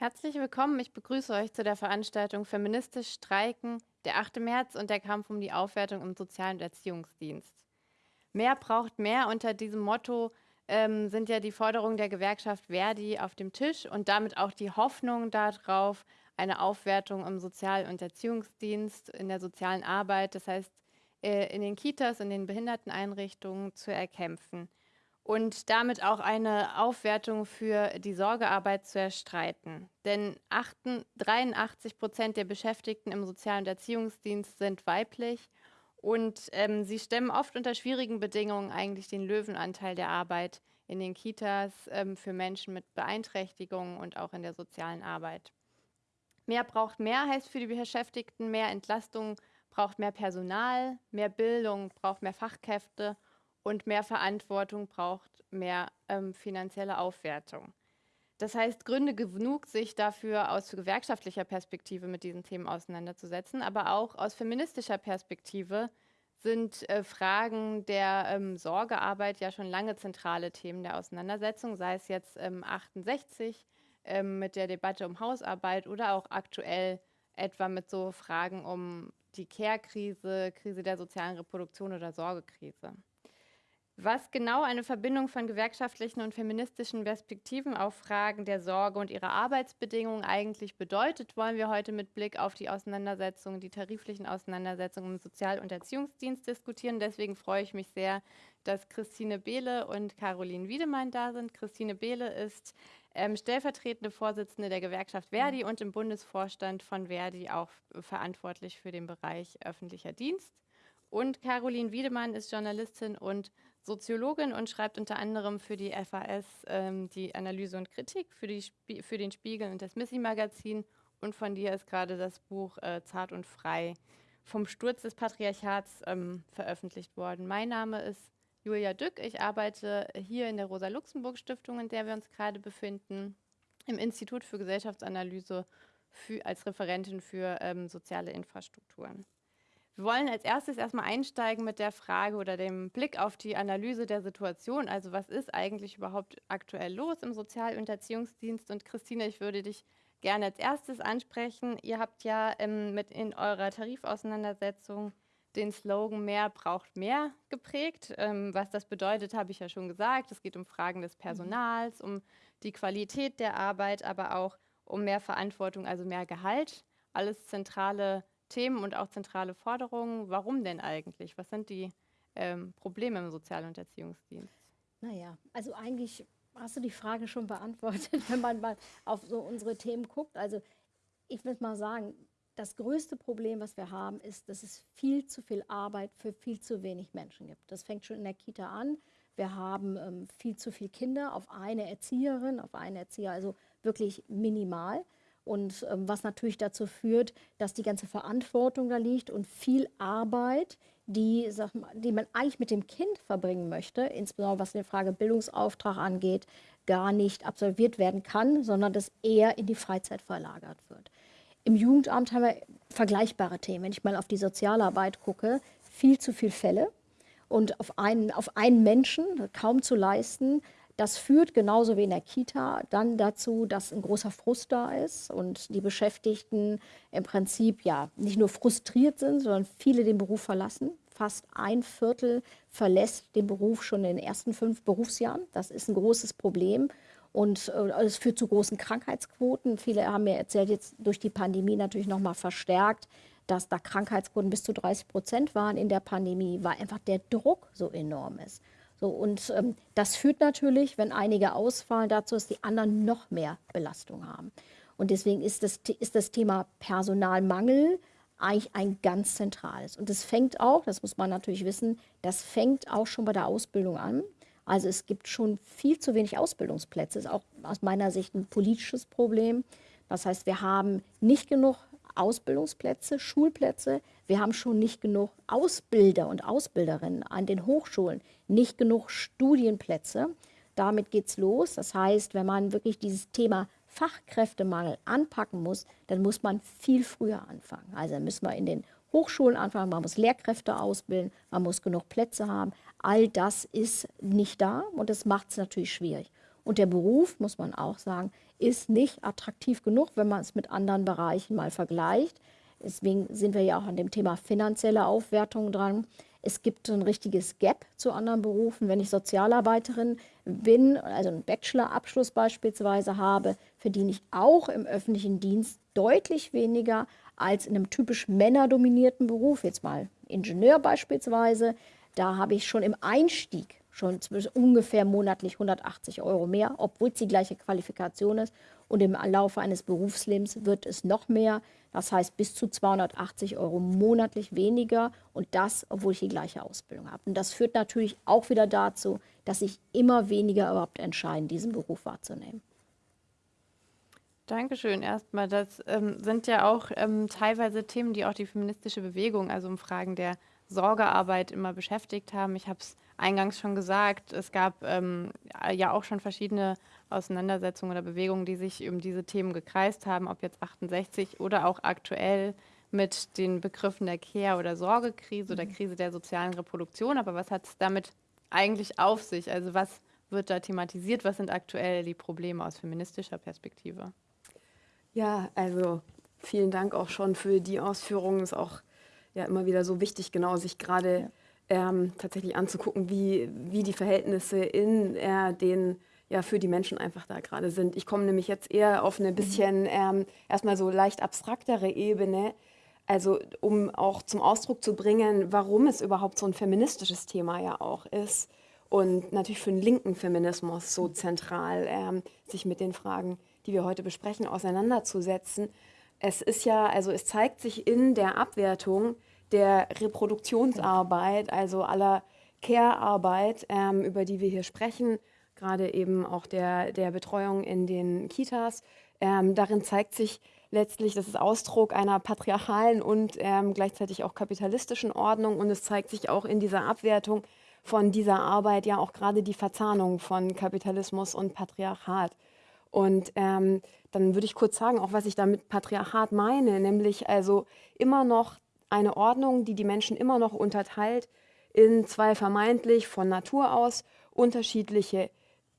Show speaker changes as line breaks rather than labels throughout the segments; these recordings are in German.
Herzlich willkommen. Ich begrüße euch zu der Veranstaltung Feministisch Streiken, der 8. März und der Kampf um die Aufwertung im Sozial- und Erziehungsdienst. Mehr braucht mehr. Unter diesem Motto ähm, sind ja die Forderungen der Gewerkschaft Verdi auf dem Tisch und damit auch die Hoffnung darauf, eine Aufwertung im Sozial- und Erziehungsdienst, in der sozialen Arbeit, das heißt äh, in den Kitas, in den Behinderteneinrichtungen zu erkämpfen und damit auch eine Aufwertung für die Sorgearbeit zu erstreiten. Denn 83 Prozent der Beschäftigten im Sozial- und Erziehungsdienst sind weiblich und ähm, sie stemmen oft unter schwierigen Bedingungen eigentlich den Löwenanteil der Arbeit in den Kitas ähm, für Menschen mit Beeinträchtigungen und auch in der sozialen Arbeit. Mehr braucht mehr heißt für die Beschäftigten mehr Entlastung, braucht mehr Personal, mehr Bildung, braucht mehr Fachkräfte und mehr Verantwortung braucht mehr ähm, finanzielle Aufwertung. Das heißt, Gründe genug, sich dafür aus gewerkschaftlicher Perspektive mit diesen Themen auseinanderzusetzen, aber auch aus feministischer Perspektive sind äh, Fragen der ähm, Sorgearbeit ja schon lange zentrale Themen der Auseinandersetzung, sei es jetzt ähm, 68 ähm, mit der Debatte um Hausarbeit oder auch aktuell etwa mit so Fragen um die Care-Krise, Krise der sozialen Reproduktion oder Sorgekrise. Was genau eine Verbindung von gewerkschaftlichen und feministischen Perspektiven auf Fragen der Sorge und ihrer Arbeitsbedingungen eigentlich bedeutet, wollen wir heute mit Blick auf die Auseinandersetzungen, die tariflichen Auseinandersetzungen im Sozial- und Erziehungsdienst diskutieren. Deswegen freue ich mich sehr, dass Christine Behle und Caroline Wiedemann da sind. Christine Behle ist ähm, stellvertretende Vorsitzende der Gewerkschaft Verdi und im Bundesvorstand von Verdi auch verantwortlich für den Bereich öffentlicher Dienst. Und Caroline Wiedemann ist Journalistin und Soziologin und schreibt unter anderem für die FAS ähm, die Analyse und Kritik, für, die für den Spiegel und das Missy-Magazin. Und von dir ist gerade das Buch äh, Zart und Frei vom Sturz des Patriarchats ähm, veröffentlicht worden. Mein Name ist Julia Dück. Ich arbeite hier in der Rosa-Luxemburg-Stiftung, in der wir uns gerade befinden, im Institut für Gesellschaftsanalyse für, als Referentin für ähm, soziale Infrastrukturen. Wir wollen als erstes erstmal einsteigen mit der Frage oder dem Blick auf die Analyse der Situation. Also was ist eigentlich überhaupt aktuell los im Sozial- und Erziehungsdienst? Und Christine, ich würde dich gerne als erstes ansprechen. Ihr habt ja ähm, mit in eurer Tarifauseinandersetzung den Slogan Mehr braucht mehr geprägt. Ähm, was das bedeutet, habe ich ja schon gesagt. Es geht um Fragen des Personals, um die Qualität der Arbeit, aber auch um mehr Verantwortung, also mehr Gehalt. Alles zentrale Themen und auch zentrale Forderungen. Warum denn eigentlich? Was sind die ähm, Probleme im Sozial- und Erziehungsdienst?
Naja, also eigentlich hast du die Frage schon beantwortet, wenn man mal auf so unsere Themen guckt. Also ich würde mal sagen, das größte Problem, was wir haben, ist, dass es viel zu viel Arbeit für viel zu wenig Menschen gibt. Das fängt schon in der Kita an. Wir haben ähm, viel zu viele Kinder auf eine Erzieherin, auf einen Erzieher, also wirklich minimal. Und ähm, was natürlich dazu führt, dass die ganze Verantwortung da liegt und viel Arbeit, die, sag mal, die man eigentlich mit dem Kind verbringen möchte, insbesondere was die Frage Bildungsauftrag angeht, gar nicht absolviert werden kann, sondern das eher in die Freizeit verlagert wird. Im Jugendamt haben wir vergleichbare Themen. Wenn ich mal auf die Sozialarbeit gucke, viel zu viele Fälle und auf einen, auf einen Menschen kaum zu leisten. Das führt genauso wie in der Kita dann dazu, dass ein großer Frust da ist und die Beschäftigten im Prinzip ja nicht nur frustriert sind, sondern viele den Beruf verlassen. Fast ein Viertel verlässt den Beruf schon in den ersten fünf Berufsjahren. Das ist ein großes Problem. Und äh, es führt zu großen Krankheitsquoten. Viele haben mir erzählt, jetzt durch die Pandemie natürlich noch mal verstärkt, dass da Krankheitsquoten bis zu 30 Prozent waren in der Pandemie, weil einfach der Druck so enorm ist. So, und ähm, das führt natürlich, wenn einige ausfallen, dazu, dass die anderen noch mehr Belastung haben. Und deswegen ist das, ist das Thema Personalmangel eigentlich ein ganz zentrales. Und das fängt auch, das muss man natürlich wissen, das fängt auch schon bei der Ausbildung an. Also es gibt schon viel zu wenig Ausbildungsplätze. Das ist auch aus meiner Sicht ein politisches Problem. Das heißt, wir haben nicht genug Ausbildungsplätze, Schulplätze. Wir haben schon nicht genug Ausbilder und Ausbilderinnen an den Hochschulen, nicht genug Studienplätze. Damit geht es los. Das heißt, wenn man wirklich dieses Thema Fachkräftemangel anpacken muss, dann muss man viel früher anfangen. Also müssen wir in den Hochschulen anfangen, man muss Lehrkräfte ausbilden, man muss genug Plätze haben. All das ist nicht da und das macht es natürlich schwierig. Und der Beruf, muss man auch sagen, ist nicht attraktiv genug, wenn man es mit anderen Bereichen mal vergleicht. Deswegen sind wir ja auch an dem Thema finanzielle Aufwertung dran. Es gibt ein richtiges Gap zu anderen Berufen. Wenn ich Sozialarbeiterin bin, also einen Bachelorabschluss beispielsweise habe, verdiene ich auch im öffentlichen Dienst deutlich weniger als in einem typisch männerdominierten Beruf. Jetzt mal Ingenieur beispielsweise. Da habe ich schon im Einstieg schon ungefähr monatlich 180 Euro mehr, obwohl es die gleiche Qualifikation ist. Und im Laufe eines Berufslebens wird es noch mehr. Das heißt bis zu 280 Euro monatlich weniger und das, obwohl ich die gleiche Ausbildung habe. Und das führt natürlich auch wieder dazu, dass sich immer weniger überhaupt entscheiden, diesen Beruf wahrzunehmen.
Dankeschön erstmal. Das ähm, sind ja auch ähm, teilweise Themen, die auch die feministische Bewegung, also um Fragen der Sorgearbeit immer beschäftigt haben. Ich habe es eingangs schon gesagt, es gab ähm, ja auch schon verschiedene Auseinandersetzungen oder Bewegungen, die sich um diese Themen gekreist haben, ob jetzt 68 oder auch aktuell mit den Begriffen der Care- oder Sorgekrise oder mhm. Krise der sozialen Reproduktion. Aber was hat es damit eigentlich auf sich? Also was wird da thematisiert? Was sind aktuell die Probleme aus feministischer Perspektive?
Ja, also vielen Dank auch schon für die Ausführungen. Ist auch ja immer wieder so wichtig, genau sich gerade ähm, tatsächlich anzugucken, wie, wie die Verhältnisse in äh, den ja für die Menschen einfach da gerade sind. Ich komme nämlich jetzt eher auf eine mhm. bisschen ähm, erstmal so leicht abstraktere Ebene, also um auch zum Ausdruck zu bringen, warum es überhaupt so ein feministisches Thema ja auch ist und natürlich für den linken Feminismus so zentral, ähm, sich mit den Fragen, die wir heute besprechen, auseinanderzusetzen. Es ist ja, also es zeigt sich in der Abwertung der Reproduktionsarbeit, also aller Care-Arbeit, ähm, über die wir hier sprechen, gerade eben auch der, der Betreuung in den Kitas. Ähm, darin zeigt sich letztlich, das ist Ausdruck einer patriarchalen und ähm, gleichzeitig auch kapitalistischen Ordnung und es zeigt sich auch in dieser Abwertung von dieser Arbeit ja auch gerade die Verzahnung von Kapitalismus und Patriarchat. Und ähm, dann würde ich kurz sagen, auch was ich damit Patriarchat meine, nämlich also immer noch eine Ordnung, die die Menschen immer noch unterteilt in zwei vermeintlich von Natur aus unterschiedliche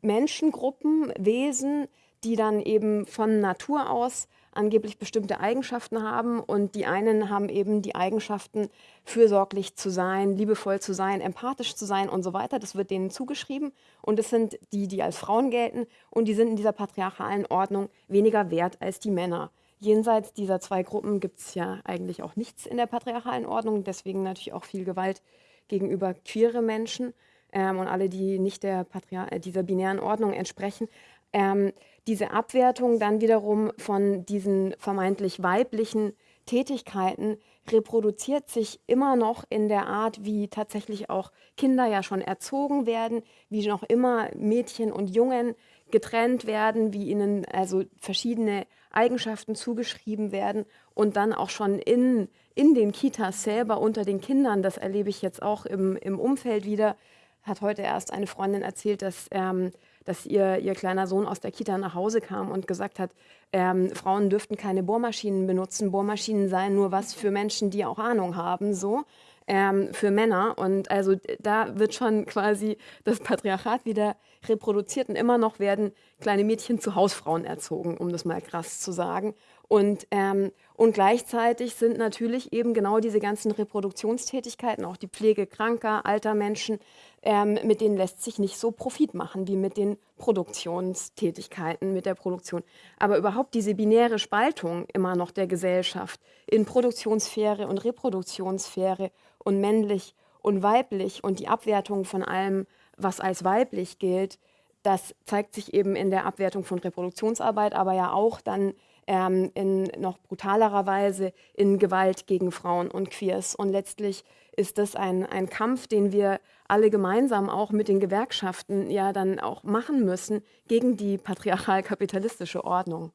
Menschengruppen, Wesen, die dann eben von Natur aus angeblich bestimmte Eigenschaften haben und die einen haben eben die Eigenschaften, fürsorglich zu sein, liebevoll zu sein, empathisch zu sein und so weiter. Das wird denen zugeschrieben und es sind die, die als Frauen gelten und die sind in dieser patriarchalen Ordnung weniger wert als die Männer. Jenseits dieser zwei Gruppen gibt es ja eigentlich auch nichts in der patriarchalen Ordnung, deswegen natürlich auch viel Gewalt gegenüber queere Menschen ähm, und alle, die nicht der Patriar äh, dieser binären Ordnung entsprechen. Ähm, diese Abwertung dann wiederum von diesen vermeintlich weiblichen Tätigkeiten reproduziert sich immer noch in der Art, wie tatsächlich auch Kinder ja schon erzogen werden, wie noch immer Mädchen und Jungen getrennt werden, wie ihnen also verschiedene Eigenschaften zugeschrieben werden und dann auch schon in, in den Kitas selber unter den Kindern, das erlebe ich jetzt auch im, im Umfeld wieder, hat heute erst eine Freundin erzählt, dass, ähm, dass ihr, ihr kleiner Sohn aus der Kita nach Hause kam und gesagt hat, ähm, Frauen dürften keine Bohrmaschinen benutzen, Bohrmaschinen seien nur was für Menschen, die auch Ahnung haben, so ähm, für Männer. Und also da wird schon quasi das Patriarchat wieder reproduziert und immer noch werden kleine Mädchen zu Hausfrauen erzogen, um das mal krass zu sagen. Und, ähm, und gleichzeitig sind natürlich eben genau diese ganzen Reproduktionstätigkeiten, auch die Pflege kranker, alter Menschen, ähm, mit denen lässt sich nicht so Profit machen wie mit den Produktionstätigkeiten, mit der Produktion. Aber überhaupt diese binäre Spaltung immer noch der Gesellschaft in Produktionssphäre und Reproduktionssphäre und männlich und weiblich und die Abwertung von allem, was als weiblich gilt, das zeigt sich eben in der Abwertung von Reproduktionsarbeit, aber ja auch dann ähm, in noch brutalerer Weise in Gewalt gegen Frauen und Queers. Und letztlich ist das ein, ein Kampf, den wir alle gemeinsam auch mit den Gewerkschaften ja dann auch machen müssen gegen die patriarchal-kapitalistische Ordnung.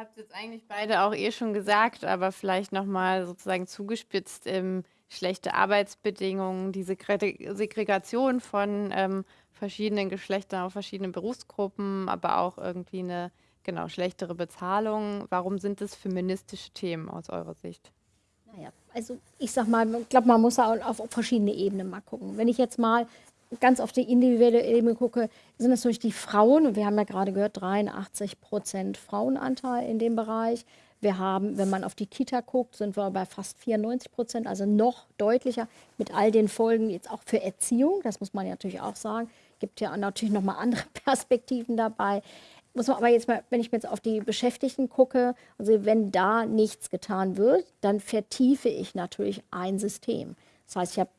Habt jetzt eigentlich beide auch eh schon gesagt, aber vielleicht nochmal sozusagen zugespitzt, ähm, schlechte Arbeitsbedingungen, diese Segregation von ähm, verschiedenen Geschlechtern auf verschiedene Berufsgruppen, aber auch irgendwie eine genau schlechtere Bezahlung. Warum sind das feministische Themen aus eurer Sicht?
Naja, also ich sag mal, ich glaube, man muss auf verschiedene Ebenen mal gucken. Wenn ich jetzt mal ganz auf die individuelle Ebene gucke, sind es natürlich die Frauen. Und wir haben ja gerade gehört, 83 Prozent Frauenanteil in dem Bereich. Wir haben, wenn man auf die Kita guckt, sind wir bei fast 94 Prozent, also noch deutlicher mit all den Folgen jetzt auch für Erziehung. Das muss man ja natürlich auch sagen. Gibt ja natürlich noch mal andere Perspektiven dabei. Muss man aber jetzt mal, wenn ich mir jetzt auf die Beschäftigten gucke, also wenn da nichts getan wird, dann vertiefe ich natürlich ein System. Das heißt, ich habe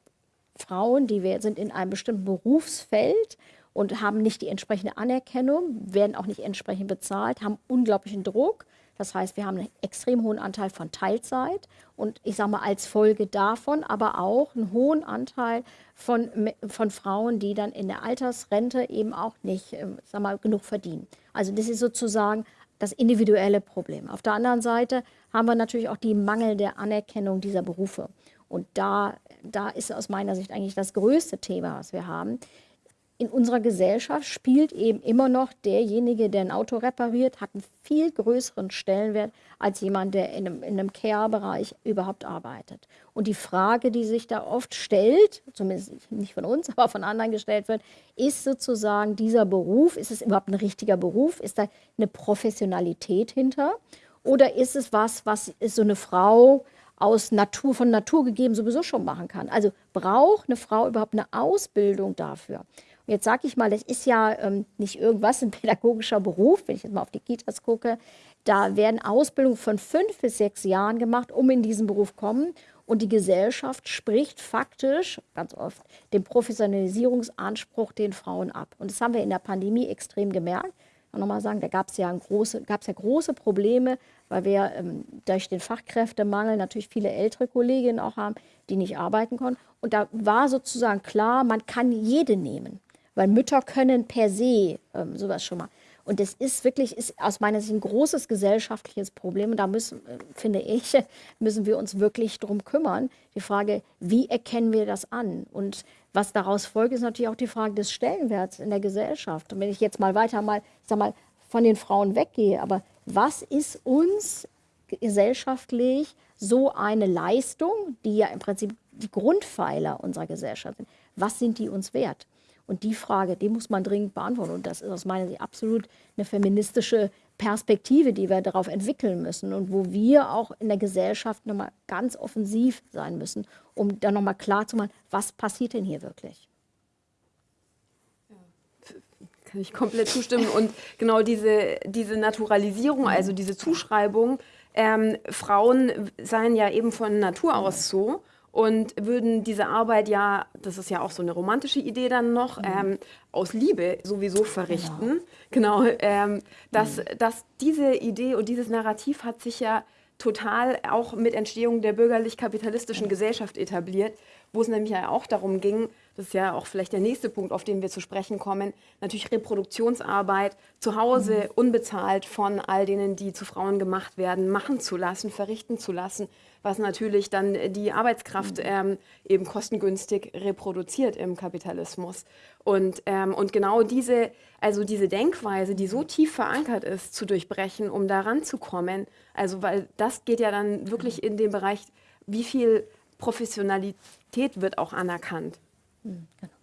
Frauen, die sind in einem bestimmten Berufsfeld und haben nicht die entsprechende Anerkennung, werden auch nicht entsprechend bezahlt, haben unglaublichen Druck. Das heißt, wir haben einen extrem hohen Anteil von Teilzeit und ich sage mal als Folge davon aber auch einen hohen Anteil von, von Frauen, die dann in der Altersrente eben auch nicht ähm, sag mal, genug verdienen. Also das ist sozusagen das individuelle Problem. Auf der anderen Seite haben wir natürlich auch die mangelnde Anerkennung dieser Berufe. Und da, da ist aus meiner Sicht eigentlich das größte Thema, was wir haben. In unserer Gesellschaft spielt eben immer noch derjenige, der ein Auto repariert, hat einen viel größeren Stellenwert als jemand, der in einem, in einem Care-Bereich überhaupt arbeitet. Und die Frage, die sich da oft stellt, zumindest nicht von uns, aber von anderen gestellt wird, ist sozusagen dieser Beruf, ist es überhaupt ein richtiger Beruf? Ist da eine Professionalität hinter? Oder ist es was, was so eine Frau aus Natur, von Natur gegeben sowieso schon machen kann. Also braucht eine Frau überhaupt eine Ausbildung dafür? Und jetzt sage ich mal, das ist ja ähm, nicht irgendwas, ein pädagogischer Beruf, wenn ich jetzt mal auf die Kitas gucke. Da werden Ausbildungen von fünf bis sechs Jahren gemacht, um in diesen Beruf kommen. Und die Gesellschaft spricht faktisch ganz oft den Professionalisierungsanspruch den Frauen ab. Und das haben wir in der Pandemie extrem gemerkt. Und nochmal sagen, da gab es ja, ja große Probleme, weil wir ähm, durch den Fachkräftemangel natürlich viele ältere Kolleginnen auch haben, die nicht arbeiten konnten. Und da war sozusagen klar, man kann jede nehmen, weil Mütter können per se ähm, sowas schon mal. Und das ist wirklich, ist aus meiner Sicht ein großes gesellschaftliches Problem. Und da müssen, äh, finde ich, müssen wir uns wirklich drum kümmern. Die Frage, wie erkennen wir das an? Und was daraus folgt, ist natürlich auch die Frage des Stellenwerts in der Gesellschaft. Und wenn ich jetzt mal weiter mal, ich sag mal, von den Frauen weggehe, aber was ist uns gesellschaftlich so eine Leistung, die ja im Prinzip die Grundpfeiler unserer Gesellschaft sind, was sind die uns wert? Und die Frage, die muss man dringend beantworten. Und das ist aus meiner Sicht absolut eine feministische Perspektive, die wir darauf entwickeln müssen und wo wir auch in der Gesellschaft nochmal ganz offensiv sein müssen, um dann nochmal klar zu machen, was passiert denn hier wirklich?
Kann ich komplett zustimmen. Und genau diese, diese Naturalisierung, also diese Zuschreibung, ähm, Frauen seien ja eben von Natur aus so und würden diese Arbeit ja, das ist ja auch so eine romantische Idee dann noch, mhm. ähm, aus Liebe sowieso verrichten. Genau, genau ähm, dass, mhm. dass diese Idee und dieses Narrativ hat sich ja total auch mit Entstehung der bürgerlich-kapitalistischen Gesellschaft etabliert, wo es nämlich ja auch darum ging, das ist ja auch vielleicht der nächste Punkt, auf den wir zu sprechen kommen, natürlich Reproduktionsarbeit zu Hause mhm. unbezahlt von all denen, die zu Frauen gemacht werden, machen zu lassen, verrichten zu lassen, was natürlich dann die Arbeitskraft mhm. ähm, eben kostengünstig reproduziert im Kapitalismus. Und, ähm, und genau diese, also diese Denkweise, die so tief verankert ist, zu durchbrechen, um daran zu kommen, also weil das geht ja dann wirklich mhm. in den Bereich, wie viel Professionalität wird auch anerkannt.
Mhm, genau.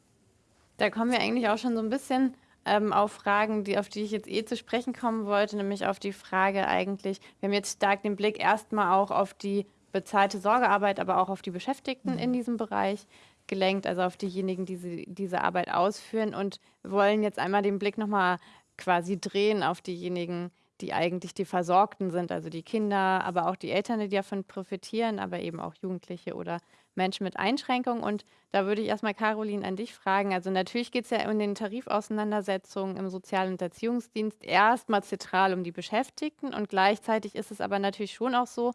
Da kommen wir eigentlich auch schon so ein bisschen ähm, auf Fragen, die, auf die ich jetzt eh zu sprechen kommen wollte, nämlich auf die Frage eigentlich, wir haben jetzt stark den Blick erstmal auch auf die bezahlte Sorgearbeit, aber auch auf die Beschäftigten mhm. in diesem Bereich gelenkt, also auf diejenigen, die sie, diese Arbeit ausführen und wollen jetzt einmal den Blick nochmal quasi drehen auf diejenigen, die eigentlich die Versorgten sind, also die Kinder, aber auch die Eltern, die davon profitieren, aber eben auch Jugendliche oder Menschen mit Einschränkungen. Und da würde ich erstmal, Caroline, an dich fragen. Also natürlich geht es ja in den Tarifauseinandersetzungen im Sozial- und Erziehungsdienst erstmal zentral um die Beschäftigten und gleichzeitig ist es aber natürlich schon auch so,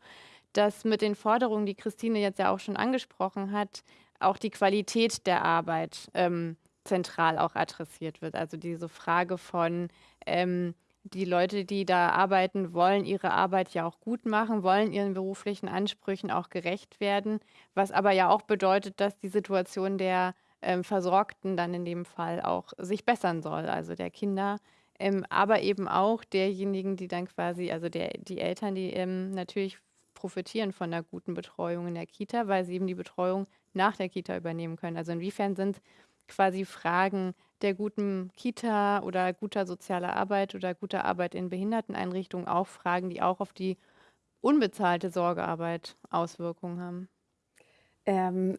dass mit den Forderungen, die Christine jetzt ja auch schon angesprochen hat, auch die Qualität der Arbeit ähm, zentral auch adressiert wird. Also diese Frage von, ähm, die Leute, die da arbeiten, wollen ihre Arbeit ja auch gut machen, wollen ihren beruflichen Ansprüchen auch gerecht werden, was aber ja auch bedeutet, dass die Situation der ähm, Versorgten dann in dem Fall auch sich bessern soll, also der Kinder, ähm, aber eben auch derjenigen, die dann quasi, also der, die Eltern, die ähm, natürlich profitieren von einer guten Betreuung in der Kita, weil sie eben die Betreuung nach der Kita übernehmen können. Also inwiefern sind quasi Fragen der guten Kita oder guter sozialer Arbeit oder guter Arbeit in Behinderteneinrichtungen auch Fragen, die auch auf die unbezahlte Sorgearbeit Auswirkungen haben?
Ähm,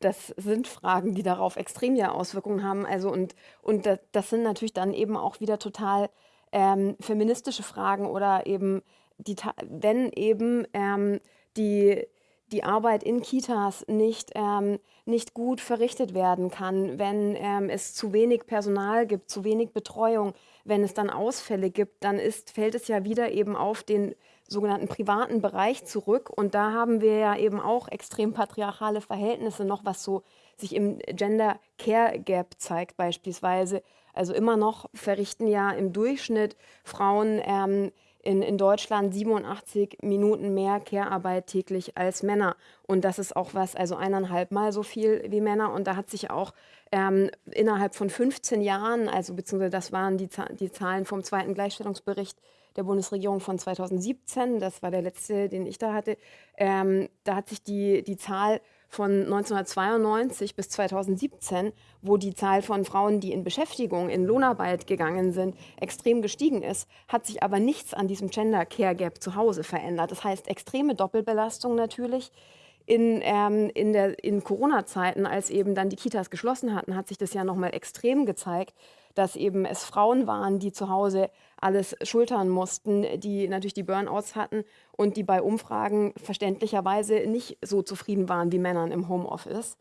das sind Fragen, die darauf extrem ja Auswirkungen haben. Also und, und das, sind natürlich dann eben auch wieder total ähm, feministische Fragen oder eben die, wenn eben ähm, die, die Arbeit in Kitas nicht, ähm, nicht gut verrichtet werden kann, wenn ähm, es zu wenig Personal gibt, zu wenig Betreuung, wenn es dann Ausfälle gibt, dann ist, fällt es ja wieder eben auf den sogenannten privaten Bereich zurück. Und da haben wir ja eben auch extrem patriarchale Verhältnisse noch, was so sich im Gender Care Gap zeigt beispielsweise. Also immer noch verrichten ja im Durchschnitt Frauen ähm, in, in Deutschland 87 Minuten mehr Care-Arbeit täglich als Männer. Und das ist auch was, also eineinhalb Mal so viel wie Männer. Und da hat sich auch ähm, innerhalb von 15 Jahren, also beziehungsweise das waren die, die Zahlen vom zweiten Gleichstellungsbericht der Bundesregierung von 2017, das war der letzte, den ich da hatte, ähm, da hat sich die, die Zahl von 1992 bis 2017, wo die Zahl von Frauen, die in Beschäftigung, in Lohnarbeit gegangen sind, extrem gestiegen ist, hat sich aber nichts an diesem Gender Care Gap zu Hause verändert. Das heißt, extreme Doppelbelastung natürlich. In, ähm, in, in Corona-Zeiten, als eben dann die Kitas geschlossen hatten, hat sich das ja nochmal extrem gezeigt, dass eben es Frauen waren, die zu Hause alles schultern mussten, die natürlich die Burnouts hatten und die bei Umfragen verständlicherweise nicht so zufrieden waren wie Männern im Homeoffice.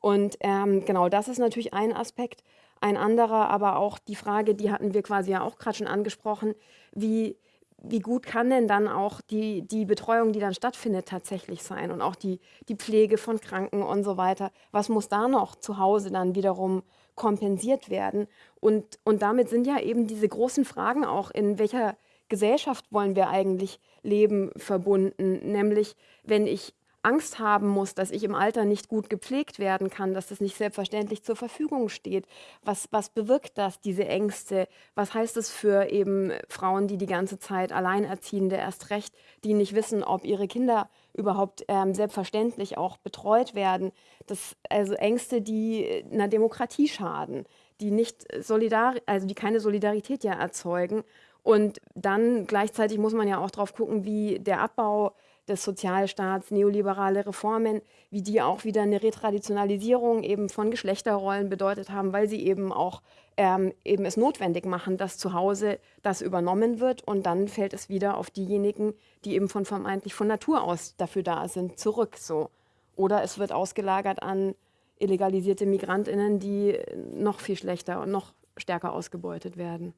Und ähm, genau das ist natürlich ein Aspekt. Ein anderer, aber auch die Frage, die hatten wir quasi ja auch gerade schon angesprochen, wie, wie gut kann denn dann auch die, die Betreuung, die dann stattfindet, tatsächlich sein und auch die, die Pflege von Kranken und so weiter. Was muss da noch zu Hause dann wiederum kompensiert werden. Und, und damit sind ja eben diese großen Fragen auch, in welcher Gesellschaft wollen wir eigentlich leben, verbunden. Nämlich, wenn ich Angst haben muss, dass ich im Alter nicht gut gepflegt werden kann, dass das nicht selbstverständlich zur Verfügung steht. Was, was bewirkt das, diese Ängste? Was heißt es für eben Frauen, die die ganze Zeit Alleinerziehende erst recht, die nicht wissen, ob ihre Kinder überhaupt ähm, selbstverständlich auch betreut werden? Das, also Ängste, die einer Demokratie schaden, die nicht solidar, also die keine Solidarität ja erzeugen. Und dann gleichzeitig muss man ja auch darauf gucken, wie der Abbau des Sozialstaats, neoliberale Reformen, wie die auch wieder eine Retraditionalisierung eben von Geschlechterrollen bedeutet haben, weil sie eben auch ähm, eben es notwendig machen, dass zu Hause das übernommen wird und dann fällt es wieder auf diejenigen, die eben von vermeintlich von Natur aus dafür da sind, zurück so. Oder es wird ausgelagert an illegalisierte Migrantinnen, die noch viel schlechter und noch stärker ausgebeutet werden.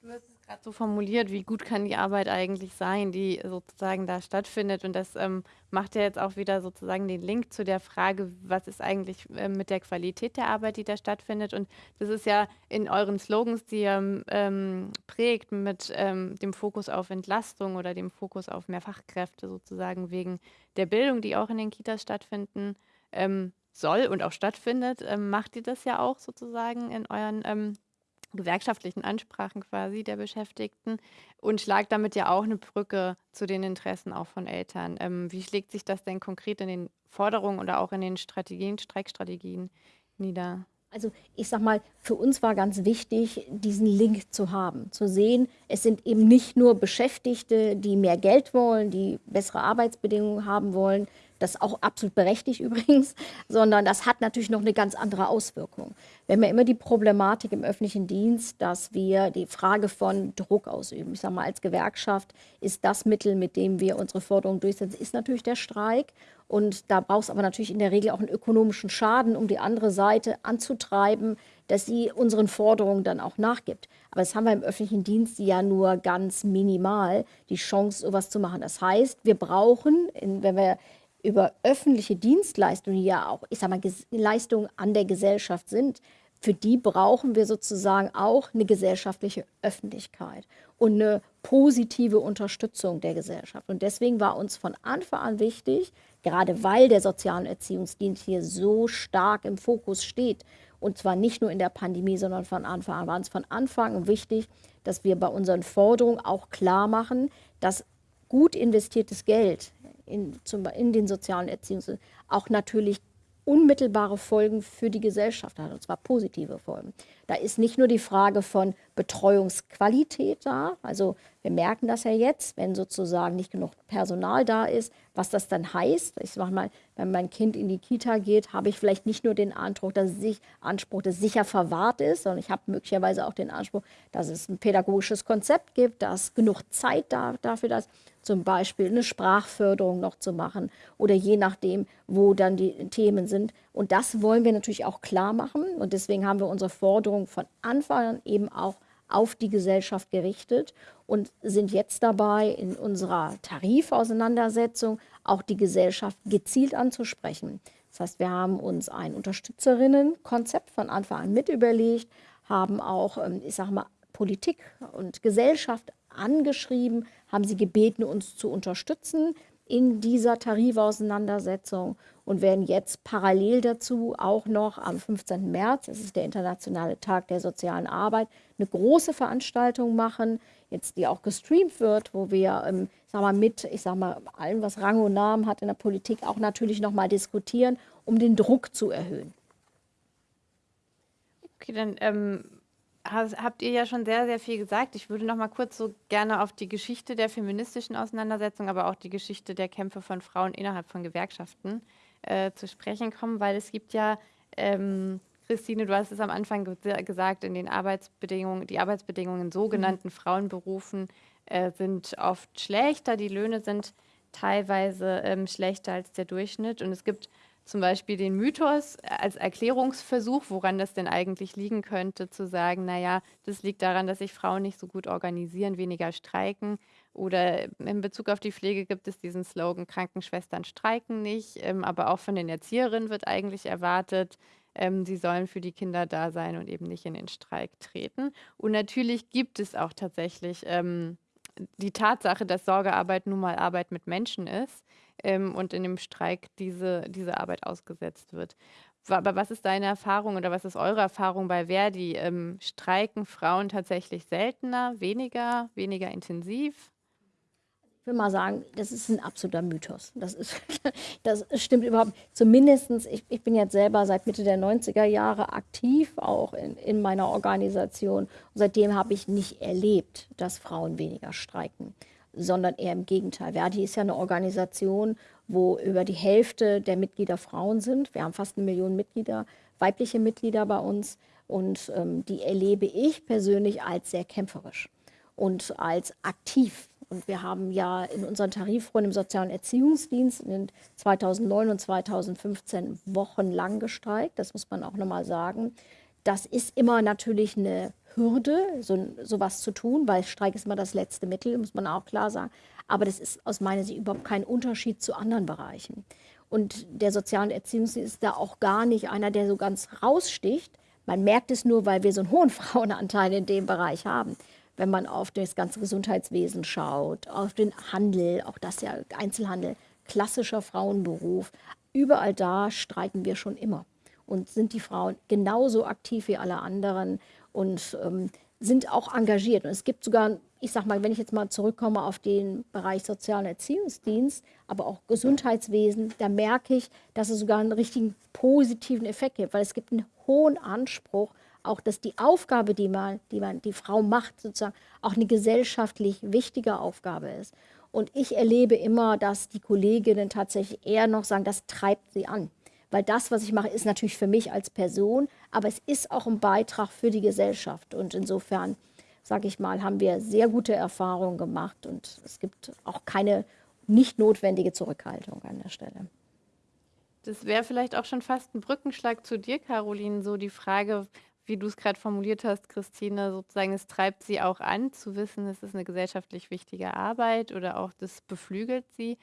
Du hast gerade so formuliert, wie gut kann die Arbeit eigentlich sein, die sozusagen da stattfindet. Und das ähm, macht ja jetzt auch wieder sozusagen den Link zu der Frage, was ist eigentlich äh, mit der Qualität der Arbeit, die da stattfindet. Und das ist ja in euren Slogans, die ihr ähm, prägt, mit ähm, dem Fokus auf Entlastung oder dem Fokus auf mehr Fachkräfte sozusagen wegen der Bildung, die auch in den Kitas stattfinden ähm, soll und auch stattfindet, ähm, macht ihr das ja auch sozusagen in euren ähm, gewerkschaftlichen Ansprachen quasi der Beschäftigten und schlagt damit ja auch eine Brücke zu den Interessen auch von Eltern. Ähm, wie schlägt sich das denn konkret in den Forderungen oder auch in den Strategien, Streikstrategien nieder?
Also ich sag mal, für uns war ganz wichtig, diesen Link zu haben, zu sehen, es sind eben nicht nur Beschäftigte, die mehr Geld wollen, die bessere Arbeitsbedingungen haben wollen, das ist auch absolut berechtigt übrigens, sondern das hat natürlich noch eine ganz andere Auswirkung. Wir haben ja immer die Problematik im öffentlichen Dienst, dass wir die Frage von Druck ausüben. Ich sage mal, als Gewerkschaft ist das Mittel, mit dem wir unsere Forderungen durchsetzen, ist natürlich der Streik. Und da braucht es aber natürlich in der Regel auch einen ökonomischen Schaden, um die andere Seite anzutreiben, dass sie unseren Forderungen dann auch nachgibt. Aber das haben wir im öffentlichen Dienst ja nur ganz minimal, die Chance, sowas zu machen. Das heißt, wir brauchen, wenn wir über öffentliche Dienstleistungen, die ja auch, ich sag mal, Leistungen an der Gesellschaft sind, für die brauchen wir sozusagen auch eine gesellschaftliche Öffentlichkeit und eine positive Unterstützung der Gesellschaft. Und deswegen war uns von Anfang an wichtig, gerade weil der soziale Erziehungsdienst hier so stark im Fokus steht, und zwar nicht nur in der Pandemie, sondern von Anfang an, war uns von Anfang an wichtig, dass wir bei unseren Forderungen auch klar machen, dass gut investiertes Geld in, zum, in den sozialen Erziehungs auch natürlich unmittelbare Folgen für die Gesellschaft hat, und zwar positive Folgen. Da ist nicht nur die Frage von Betreuungsqualität da, also wir merken das ja jetzt, wenn sozusagen nicht genug Personal da ist, was das dann heißt. Ich sage mal, wenn mein Kind in die Kita geht, habe ich vielleicht nicht nur den Anspruch, dass es, Anspruch, dass sicher verwahrt ist, sondern ich habe möglicherweise auch den Anspruch, dass es ein pädagogisches Konzept gibt, dass genug Zeit da, dafür ist, zum Beispiel eine Sprachförderung noch zu machen oder je nachdem, wo dann die Themen sind. Und das wollen wir natürlich auch klar machen. Und deswegen haben wir unsere Forderung von Anfang an eben auch auf die Gesellschaft gerichtet und sind jetzt dabei, in unserer Tarifauseinandersetzung auch die Gesellschaft gezielt anzusprechen. Das heißt, wir haben uns ein Unterstützerinnenkonzept von Anfang an mit überlegt, haben auch, ähm, ich sage mal, Politik und Gesellschaft angeschrieben, haben sie gebeten, uns zu unterstützen in dieser Tarifauseinandersetzung und werden jetzt parallel dazu auch noch am 15. März, das ist der Internationale Tag der sozialen Arbeit, eine große Veranstaltung machen, jetzt die auch gestreamt wird, wo wir ähm, sag mal, mit, ich sag mal, allem, was Rang und Namen hat in der Politik, auch natürlich nochmal diskutieren, um den Druck zu erhöhen.
Okay, dann ähm, habt ihr ja schon sehr, sehr viel gesagt. Ich würde noch mal kurz so gerne auf die Geschichte der feministischen Auseinandersetzung, aber auch die Geschichte der Kämpfe von Frauen innerhalb von Gewerkschaften äh, zu sprechen kommen, weil es gibt ja, ähm, Christine, du hast es am Anfang ge gesagt, in den Arbeitsbedingungen, die Arbeitsbedingungen in sogenannten mhm. Frauenberufen äh, sind oft schlechter, die Löhne sind teilweise ähm, schlechter als der Durchschnitt und es gibt zum Beispiel den Mythos als Erklärungsversuch, woran das denn eigentlich liegen könnte, zu sagen, naja, das liegt daran, dass sich Frauen nicht so gut organisieren, weniger streiken. Oder in Bezug auf die Pflege gibt es diesen Slogan, Krankenschwestern streiken nicht, ähm, aber auch von den Erzieherinnen wird eigentlich erwartet, ähm, sie sollen für die Kinder da sein und eben nicht in den Streik treten. Und natürlich gibt es auch tatsächlich ähm, die Tatsache, dass Sorgearbeit nun mal Arbeit mit Menschen ist ähm, und in dem Streik diese, diese Arbeit ausgesetzt wird. Aber was ist deine Erfahrung oder was ist eure Erfahrung bei Verdi? Ähm, streiken Frauen tatsächlich seltener, weniger, weniger intensiv?
Ich will mal sagen, das ist ein absoluter Mythos. Das, ist, das stimmt überhaupt. Zumindest, ich, ich bin jetzt selber seit Mitte der 90er Jahre aktiv, auch in, in meiner Organisation. Und seitdem habe ich nicht erlebt, dass Frauen weniger streiken sondern eher im Gegenteil. Verdi ist ja eine Organisation, wo über die Hälfte der Mitglieder Frauen sind. Wir haben fast eine Million Mitglieder, weibliche Mitglieder bei uns. Und ähm, die erlebe ich persönlich als sehr kämpferisch und als aktiv. Und wir haben ja in unseren Tarifrunden im Sozialen Erziehungsdienst in 2009 und 2015 wochenlang gestreikt. Das muss man auch nochmal sagen. Das ist immer natürlich eine Hürde, so sowas zu tun, weil Streik ist immer das letzte Mittel, muss man auch klar sagen. Aber das ist aus meiner Sicht überhaupt kein Unterschied zu anderen Bereichen. Und der soziale Erziehungsdienst ist da auch gar nicht einer, der so ganz raussticht. Man merkt es nur, weil wir so einen hohen Frauenanteil in dem Bereich haben. Wenn man auf das ganze Gesundheitswesen schaut, auf den Handel, auch das ja Einzelhandel, klassischer Frauenberuf, überall da streiken wir schon immer und sind die Frauen genauso aktiv wie alle anderen und ähm, sind auch engagiert. Und es gibt sogar, ich sage mal, wenn ich jetzt mal zurückkomme auf den Bereich sozialen Erziehungsdienst, aber auch Gesundheitswesen, da merke ich, dass es sogar einen richtigen positiven Effekt gibt, weil es gibt einen hohen Anspruch, auch dass die Aufgabe, die man, die man, die Frau macht, sozusagen auch eine gesellschaftlich wichtige Aufgabe ist. Und ich erlebe immer, dass die Kolleginnen tatsächlich eher noch sagen, das treibt sie an weil das, was ich mache, ist natürlich für mich als Person, aber es ist auch ein Beitrag für die Gesellschaft. Und insofern, sage ich mal, haben wir sehr gute Erfahrungen gemacht und es gibt auch keine nicht notwendige Zurückhaltung an der Stelle.
Das wäre vielleicht auch schon fast ein Brückenschlag zu dir, Caroline, so die Frage, wie du es gerade formuliert hast, Christine, sozusagen, es treibt sie auch an, zu wissen, es ist eine gesellschaftlich wichtige Arbeit oder auch das beflügelt sie.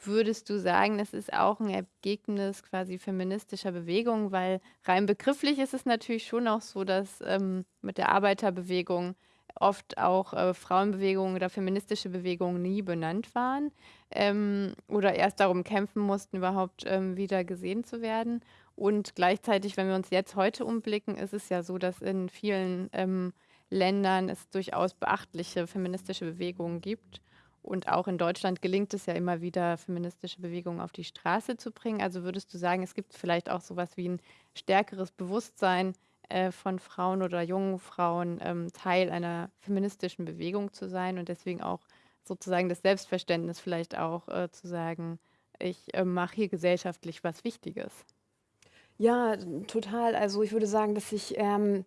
Würdest du sagen, es ist auch ein Ergebnis quasi feministischer Bewegung? Weil rein begrifflich ist es natürlich schon auch so, dass ähm, mit der Arbeiterbewegung oft auch äh, Frauenbewegungen oder feministische Bewegungen nie benannt waren ähm, oder erst darum kämpfen mussten, überhaupt ähm, wieder gesehen zu werden. Und gleichzeitig, wenn wir uns jetzt heute umblicken, ist es ja so, dass in vielen ähm, Ländern es durchaus beachtliche feministische Bewegungen gibt. Und auch in Deutschland gelingt es ja immer wieder, feministische Bewegungen auf die Straße zu bringen. Also würdest du sagen, es gibt vielleicht auch sowas wie ein stärkeres Bewusstsein äh, von Frauen oder jungen Frauen, ähm, Teil einer feministischen Bewegung zu sein und deswegen auch sozusagen das Selbstverständnis vielleicht auch äh, zu sagen, ich äh, mache hier gesellschaftlich was Wichtiges.
Ja, total. Also ich würde sagen, dass ich ähm,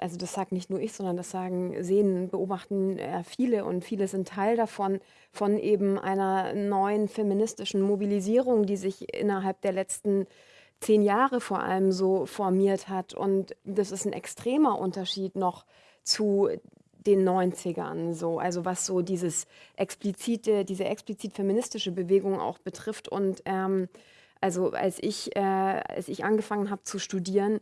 also das sagt nicht nur ich, sondern das sagen, sehen, beobachten äh, viele und viele sind Teil davon, von eben einer neuen feministischen Mobilisierung, die sich innerhalb der letzten zehn Jahre vor allem so formiert hat. Und das ist ein extremer Unterschied noch zu den 90ern, so, also was so dieses explizite, diese explizit feministische Bewegung auch betrifft. Und ähm, also als ich, äh, als ich angefangen habe zu studieren,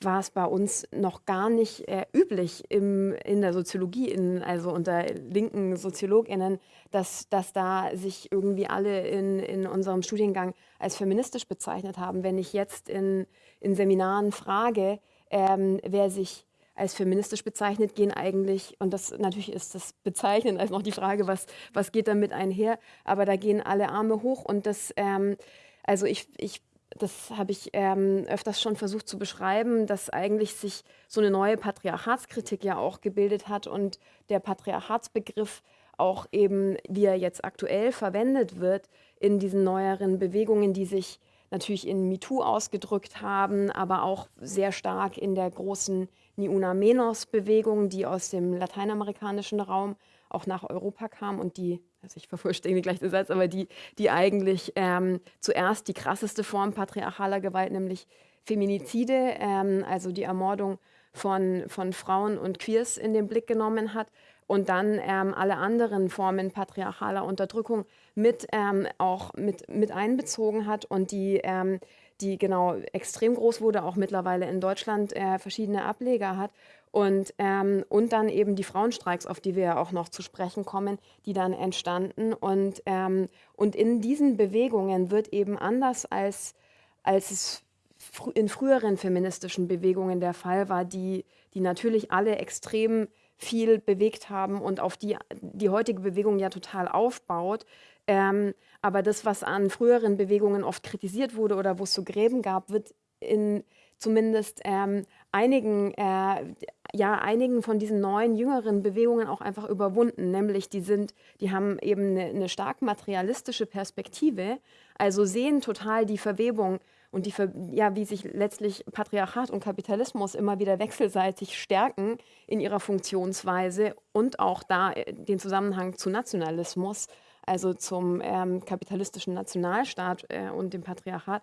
war es bei uns noch gar nicht äh, üblich im, in der Soziologie, in, also unter linken SoziologInnen, dass, dass da sich irgendwie alle in, in unserem Studiengang als feministisch bezeichnet haben. Wenn ich jetzt in, in Seminaren frage, ähm, wer sich als feministisch bezeichnet, gehen eigentlich, und das natürlich ist das bezeichnend, als noch die Frage, was, was geht damit einher, aber da gehen alle Arme hoch und das, ähm, also ich, ich das habe ich ähm, öfters schon versucht zu beschreiben, dass eigentlich sich so eine neue Patriarchatskritik ja auch gebildet hat und der Patriarchatsbegriff auch eben, wie er jetzt aktuell verwendet wird, in diesen neueren Bewegungen, die sich natürlich in MeToo ausgedrückt haben, aber auch sehr stark in der großen Niuna Menos-Bewegung, die aus dem lateinamerikanischen Raum auch nach Europa kam und die also ich vervollständige gleich den Satz, aber die, die eigentlich ähm, zuerst die krasseste Form patriarchaler Gewalt, nämlich Feminizide, ähm, also die Ermordung von, von Frauen und Queers in den Blick genommen hat und dann ähm, alle anderen Formen patriarchaler Unterdrückung mit ähm, auch mit, mit einbezogen hat und die, ähm, die genau extrem groß wurde, auch mittlerweile in Deutschland äh, verschiedene Ableger hat und, ähm, und dann eben die Frauenstreiks, auf die wir ja auch noch zu sprechen kommen, die dann entstanden. Und, ähm, und in diesen Bewegungen wird eben anders als, als es fr in früheren feministischen Bewegungen der Fall war, die, die natürlich alle extrem viel bewegt haben und auf die die heutige Bewegung ja total aufbaut. Ähm, aber das, was an früheren Bewegungen oft kritisiert wurde oder wo es so Gräben gab, wird in zumindest ähm, einigen, äh, ja, einigen von diesen neuen, jüngeren Bewegungen auch einfach überwunden. Nämlich die sind, die haben eben eine, eine stark materialistische Perspektive, also sehen total die Verwebung und die, ja, wie sich letztlich Patriarchat und Kapitalismus immer wieder wechselseitig stärken in ihrer Funktionsweise und auch da äh, den Zusammenhang zu Nationalismus, also zum ähm, kapitalistischen Nationalstaat äh, und dem Patriarchat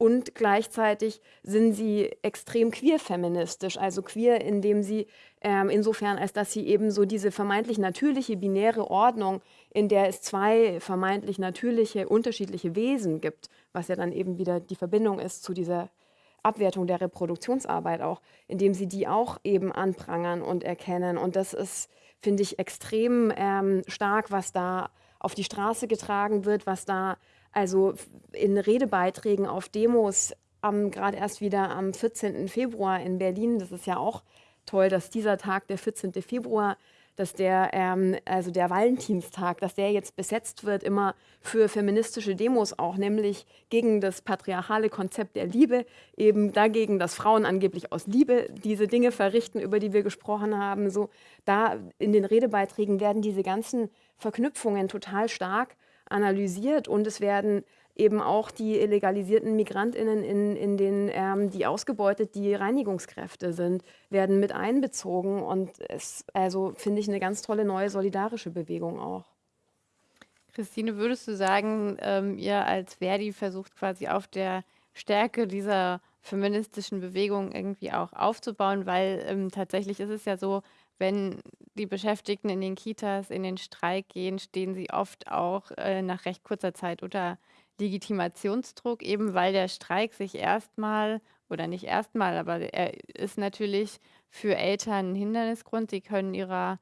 und gleichzeitig sind sie extrem queer-feministisch, also queer, indem sie ähm, insofern, als dass sie eben so diese vermeintlich natürliche binäre Ordnung, in der es zwei vermeintlich natürliche, unterschiedliche Wesen gibt, was ja dann eben wieder die Verbindung ist zu dieser Abwertung der Reproduktionsarbeit auch, indem sie die auch eben anprangern und erkennen. Und das ist, finde ich, extrem ähm, stark, was da auf die Straße getragen wird, was da also in Redebeiträgen auf Demos gerade erst wieder am 14. Februar in Berlin, das ist ja auch toll, dass dieser Tag, der 14. Februar, dass der, ähm, also der Valentinstag, dass der jetzt besetzt wird, immer für feministische Demos auch, nämlich gegen das patriarchale Konzept der Liebe, eben dagegen, dass Frauen angeblich aus Liebe diese Dinge verrichten, über die wir gesprochen haben. So, da in den Redebeiträgen werden diese ganzen Verknüpfungen total stark analysiert und es werden eben auch die illegalisierten Migrantinnen, in, in den, ähm, die ausgebeutet die Reinigungskräfte sind, werden mit einbezogen und es also finde ich eine ganz tolle neue solidarische Bewegung auch.
Christine, würdest du sagen, ähm, ihr als Verdi versucht quasi auf der Stärke dieser feministischen Bewegung irgendwie auch aufzubauen, weil ähm, tatsächlich ist es ja so, wenn die Beschäftigten in den Kitas in den Streik gehen, stehen sie oft auch äh, nach recht kurzer Zeit unter Legitimationsdruck, eben weil der Streik sich erstmal oder nicht erstmal, aber er ist natürlich für Eltern ein Hindernisgrund. Sie können ihrer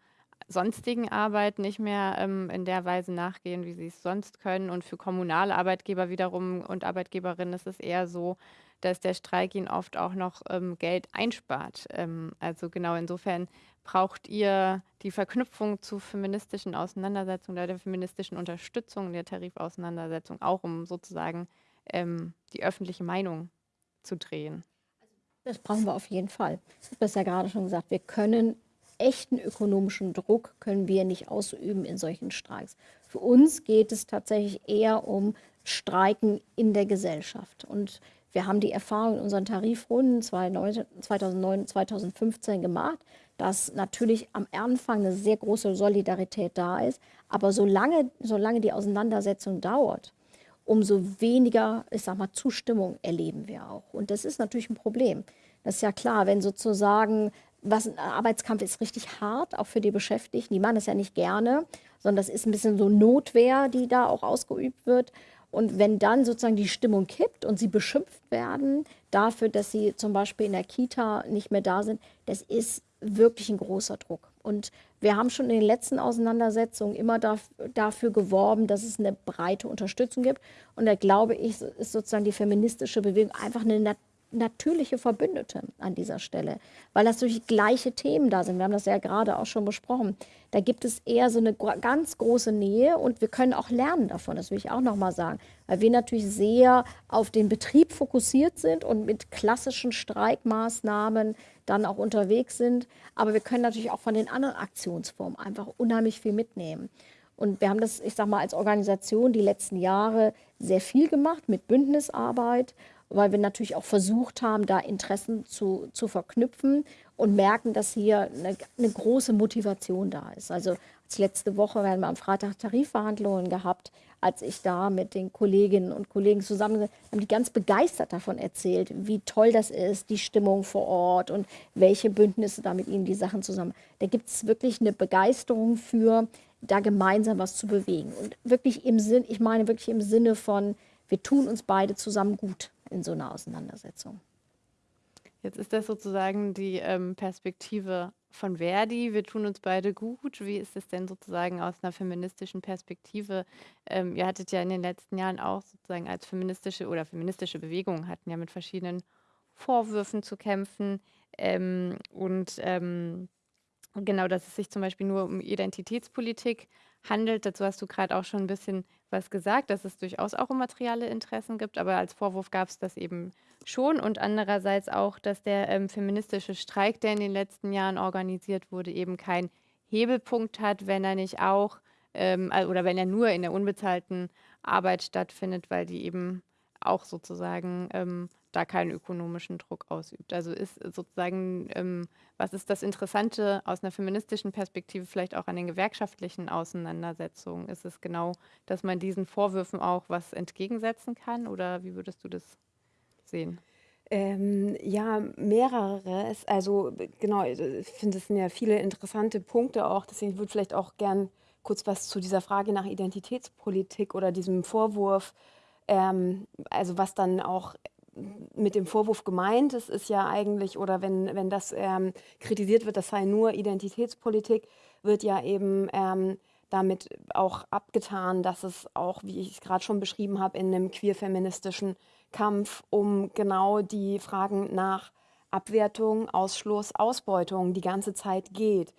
sonstigen Arbeit nicht mehr ähm, in der Weise nachgehen, wie sie es sonst können. Und für kommunale Arbeitgeber wiederum und Arbeitgeberinnen ist es eher so, dass der Streik ihnen oft auch noch ähm, Geld einspart. Ähm, also genau insofern braucht ihr die Verknüpfung zu feministischen Auseinandersetzungen oder der feministischen Unterstützung der Tarifauseinandersetzung auch, um sozusagen ähm, die öffentliche Meinung zu drehen.
Das brauchen wir auf jeden Fall. Ich habe das ja gerade schon gesagt. Wir können echten ökonomischen Druck können wir nicht ausüben in solchen Streiks. Für uns geht es tatsächlich eher um Streiken in der Gesellschaft. Und wir haben die Erfahrung in unseren Tarifrunden 2009, 2015 gemacht, dass natürlich am Anfang eine sehr große Solidarität da ist. Aber solange, solange die Auseinandersetzung dauert, umso weniger, ich sag mal, Zustimmung erleben wir auch. Und das ist natürlich ein Problem. Das ist ja klar, wenn sozusagen was ein Arbeitskampf ist richtig hart, auch für die Beschäftigten. Die machen das ja nicht gerne, sondern das ist ein bisschen so Notwehr, die da auch ausgeübt wird. Und wenn dann sozusagen die Stimmung kippt und sie beschimpft werden dafür, dass sie zum Beispiel in der Kita nicht mehr da sind, das ist wirklich ein großer Druck. Und wir haben schon in den letzten Auseinandersetzungen immer dafür geworben, dass es eine breite Unterstützung gibt. Und da glaube ich, ist sozusagen die feministische Bewegung einfach eine natürliche Verbündete an dieser Stelle, weil das durch gleiche Themen da sind. Wir haben das ja gerade auch schon besprochen. Da gibt es eher so eine ganz große Nähe und wir können auch lernen davon, das will ich auch nochmal sagen, weil wir natürlich sehr auf den Betrieb fokussiert sind und mit klassischen Streikmaßnahmen dann auch unterwegs sind. Aber wir können natürlich auch von den anderen Aktionsformen einfach unheimlich viel mitnehmen. Und wir haben das, ich sage mal, als Organisation die letzten Jahre sehr viel gemacht mit Bündnisarbeit weil wir natürlich auch versucht haben, da Interessen zu, zu verknüpfen und merken, dass hier eine, eine große Motivation da ist. Also als letzte Woche wir haben wir am Freitag Tarifverhandlungen gehabt, als ich da mit den Kolleginnen und Kollegen zusammen haben die ganz begeistert davon erzählt, wie toll das ist, die Stimmung vor Ort und welche Bündnisse da mit ihnen die Sachen zusammen. Da gibt es wirklich eine Begeisterung für, da gemeinsam was zu bewegen. Und wirklich im Sinn, ich meine wirklich im Sinne von, wir tun uns beide zusammen gut in so einer Auseinandersetzung.
Jetzt ist das sozusagen die ähm, Perspektive von Verdi. Wir tun uns beide gut. Wie ist es denn sozusagen aus einer feministischen Perspektive? Ähm, ihr hattet ja in den letzten Jahren auch sozusagen als feministische oder feministische Bewegung hatten ja mit verschiedenen Vorwürfen zu kämpfen. Ähm, und genau, dass es sich zum Beispiel nur um Identitätspolitik handelt. Dazu hast du gerade auch schon ein bisschen was gesagt, dass es durchaus auch um materielle Interessen gibt, aber als Vorwurf gab es das eben schon und andererseits auch, dass der ähm, feministische Streik, der in den letzten Jahren organisiert wurde, eben keinen Hebelpunkt hat, wenn er nicht auch ähm, oder wenn er nur in der unbezahlten Arbeit stattfindet, weil die eben auch sozusagen ähm, da keinen ökonomischen Druck ausübt. Also ist sozusagen, ähm, was ist das Interessante aus einer feministischen Perspektive vielleicht auch an den gewerkschaftlichen Auseinandersetzungen? Ist es genau, dass man diesen Vorwürfen auch was entgegensetzen kann oder wie würdest du das sehen?
Ähm, ja, mehreres. Also genau, ich finde, es sind ja viele interessante Punkte auch. Deswegen würde ich vielleicht auch gern kurz was zu dieser Frage nach Identitätspolitik oder diesem Vorwurf, ähm, also was dann auch mit dem Vorwurf gemeint ist, ist ja eigentlich, oder wenn, wenn das ähm, kritisiert wird, das sei nur Identitätspolitik, wird ja eben ähm, damit auch abgetan, dass es auch, wie ich es gerade schon beschrieben habe, in einem queer-feministischen Kampf um genau die Fragen nach Abwertung, Ausschluss, Ausbeutung die ganze Zeit geht.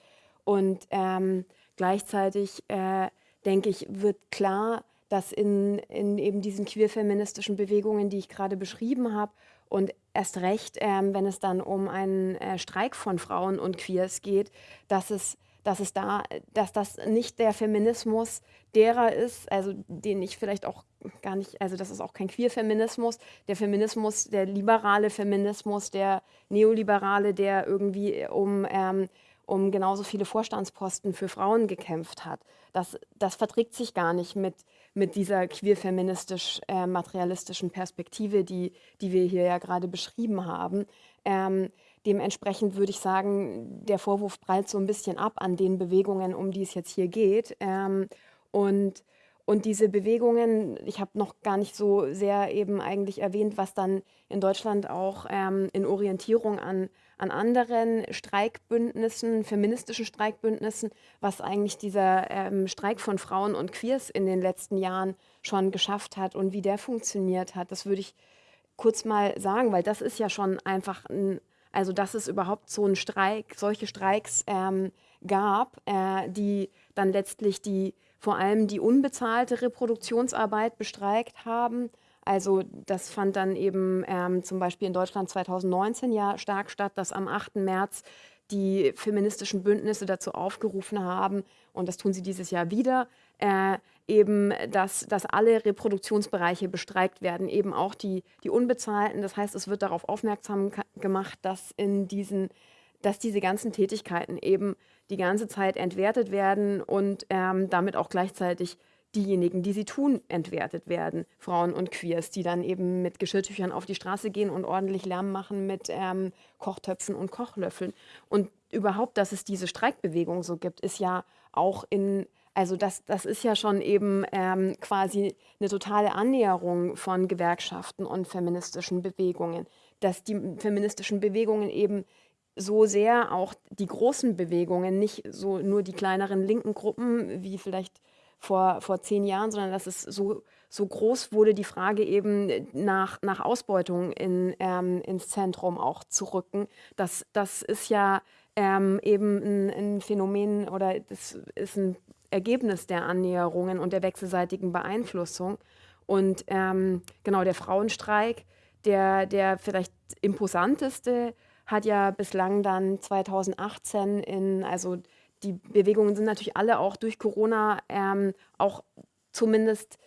Und ähm, gleichzeitig, äh, denke ich, wird klar, dass in, in eben diesen queer-feministischen Bewegungen, die ich gerade beschrieben habe, und erst recht, ähm, wenn es dann um einen äh, Streik von Frauen und Queers geht, dass es, dass es da, dass das nicht der Feminismus derer ist, also den ich vielleicht auch gar nicht, also das ist auch kein Queer-Feminismus, der Feminismus, der liberale Feminismus, der neoliberale, der irgendwie um ähm, um genauso viele Vorstandsposten für Frauen gekämpft hat. Das, das verträgt sich gar nicht mit, mit dieser queer-feministisch-materialistischen äh, Perspektive, die, die wir hier ja gerade beschrieben haben. Ähm, dementsprechend würde ich sagen, der Vorwurf prallt so ein bisschen ab an den Bewegungen, um die es jetzt hier geht. Ähm, und, und diese Bewegungen, ich habe noch gar nicht so sehr eben eigentlich erwähnt, was dann in Deutschland auch ähm, in Orientierung an an anderen Streikbündnissen, feministischen Streikbündnissen, was eigentlich dieser ähm, Streik von Frauen und Queers in den letzten Jahren schon geschafft hat und wie der funktioniert hat. Das würde ich kurz mal sagen, weil das ist ja schon einfach ein, also dass es überhaupt so einen Streik, solche Streiks ähm, gab, äh, die dann letztlich die vor allem die unbezahlte Reproduktionsarbeit bestreikt haben. Also das fand dann eben ähm, zum Beispiel in Deutschland 2019 ja stark statt, dass am 8. März die feministischen Bündnisse dazu aufgerufen haben, und das tun sie dieses Jahr wieder, äh, eben, dass, dass alle Reproduktionsbereiche bestreikt werden, eben auch die, die unbezahlten. Das heißt, es wird darauf aufmerksam gemacht, dass in diesen dass diese ganzen Tätigkeiten eben die ganze Zeit entwertet werden und ähm, damit auch gleichzeitig diejenigen, die sie tun, entwertet werden, Frauen und Queers, die dann eben mit Geschirrtüchern auf die Straße gehen und ordentlich Lärm machen mit ähm, Kochtöpfen und Kochlöffeln. Und überhaupt, dass es diese Streikbewegung so gibt, ist ja auch in, also das, das ist ja schon eben ähm, quasi eine totale Annäherung von Gewerkschaften und feministischen Bewegungen, dass die feministischen Bewegungen eben so sehr auch die großen Bewegungen, nicht so nur die kleineren linken Gruppen wie vielleicht vor, vor zehn Jahren, sondern dass es so, so groß wurde, die Frage eben nach, nach Ausbeutung in, ähm, ins Zentrum auch zu rücken. Das, das ist ja ähm, eben ein, ein Phänomen oder das ist ein Ergebnis der Annäherungen und der wechselseitigen Beeinflussung. Und ähm, genau der Frauenstreik, der, der vielleicht imposanteste hat ja bislang dann 2018 in, also die Bewegungen sind natürlich alle auch durch Corona ähm, auch zumindest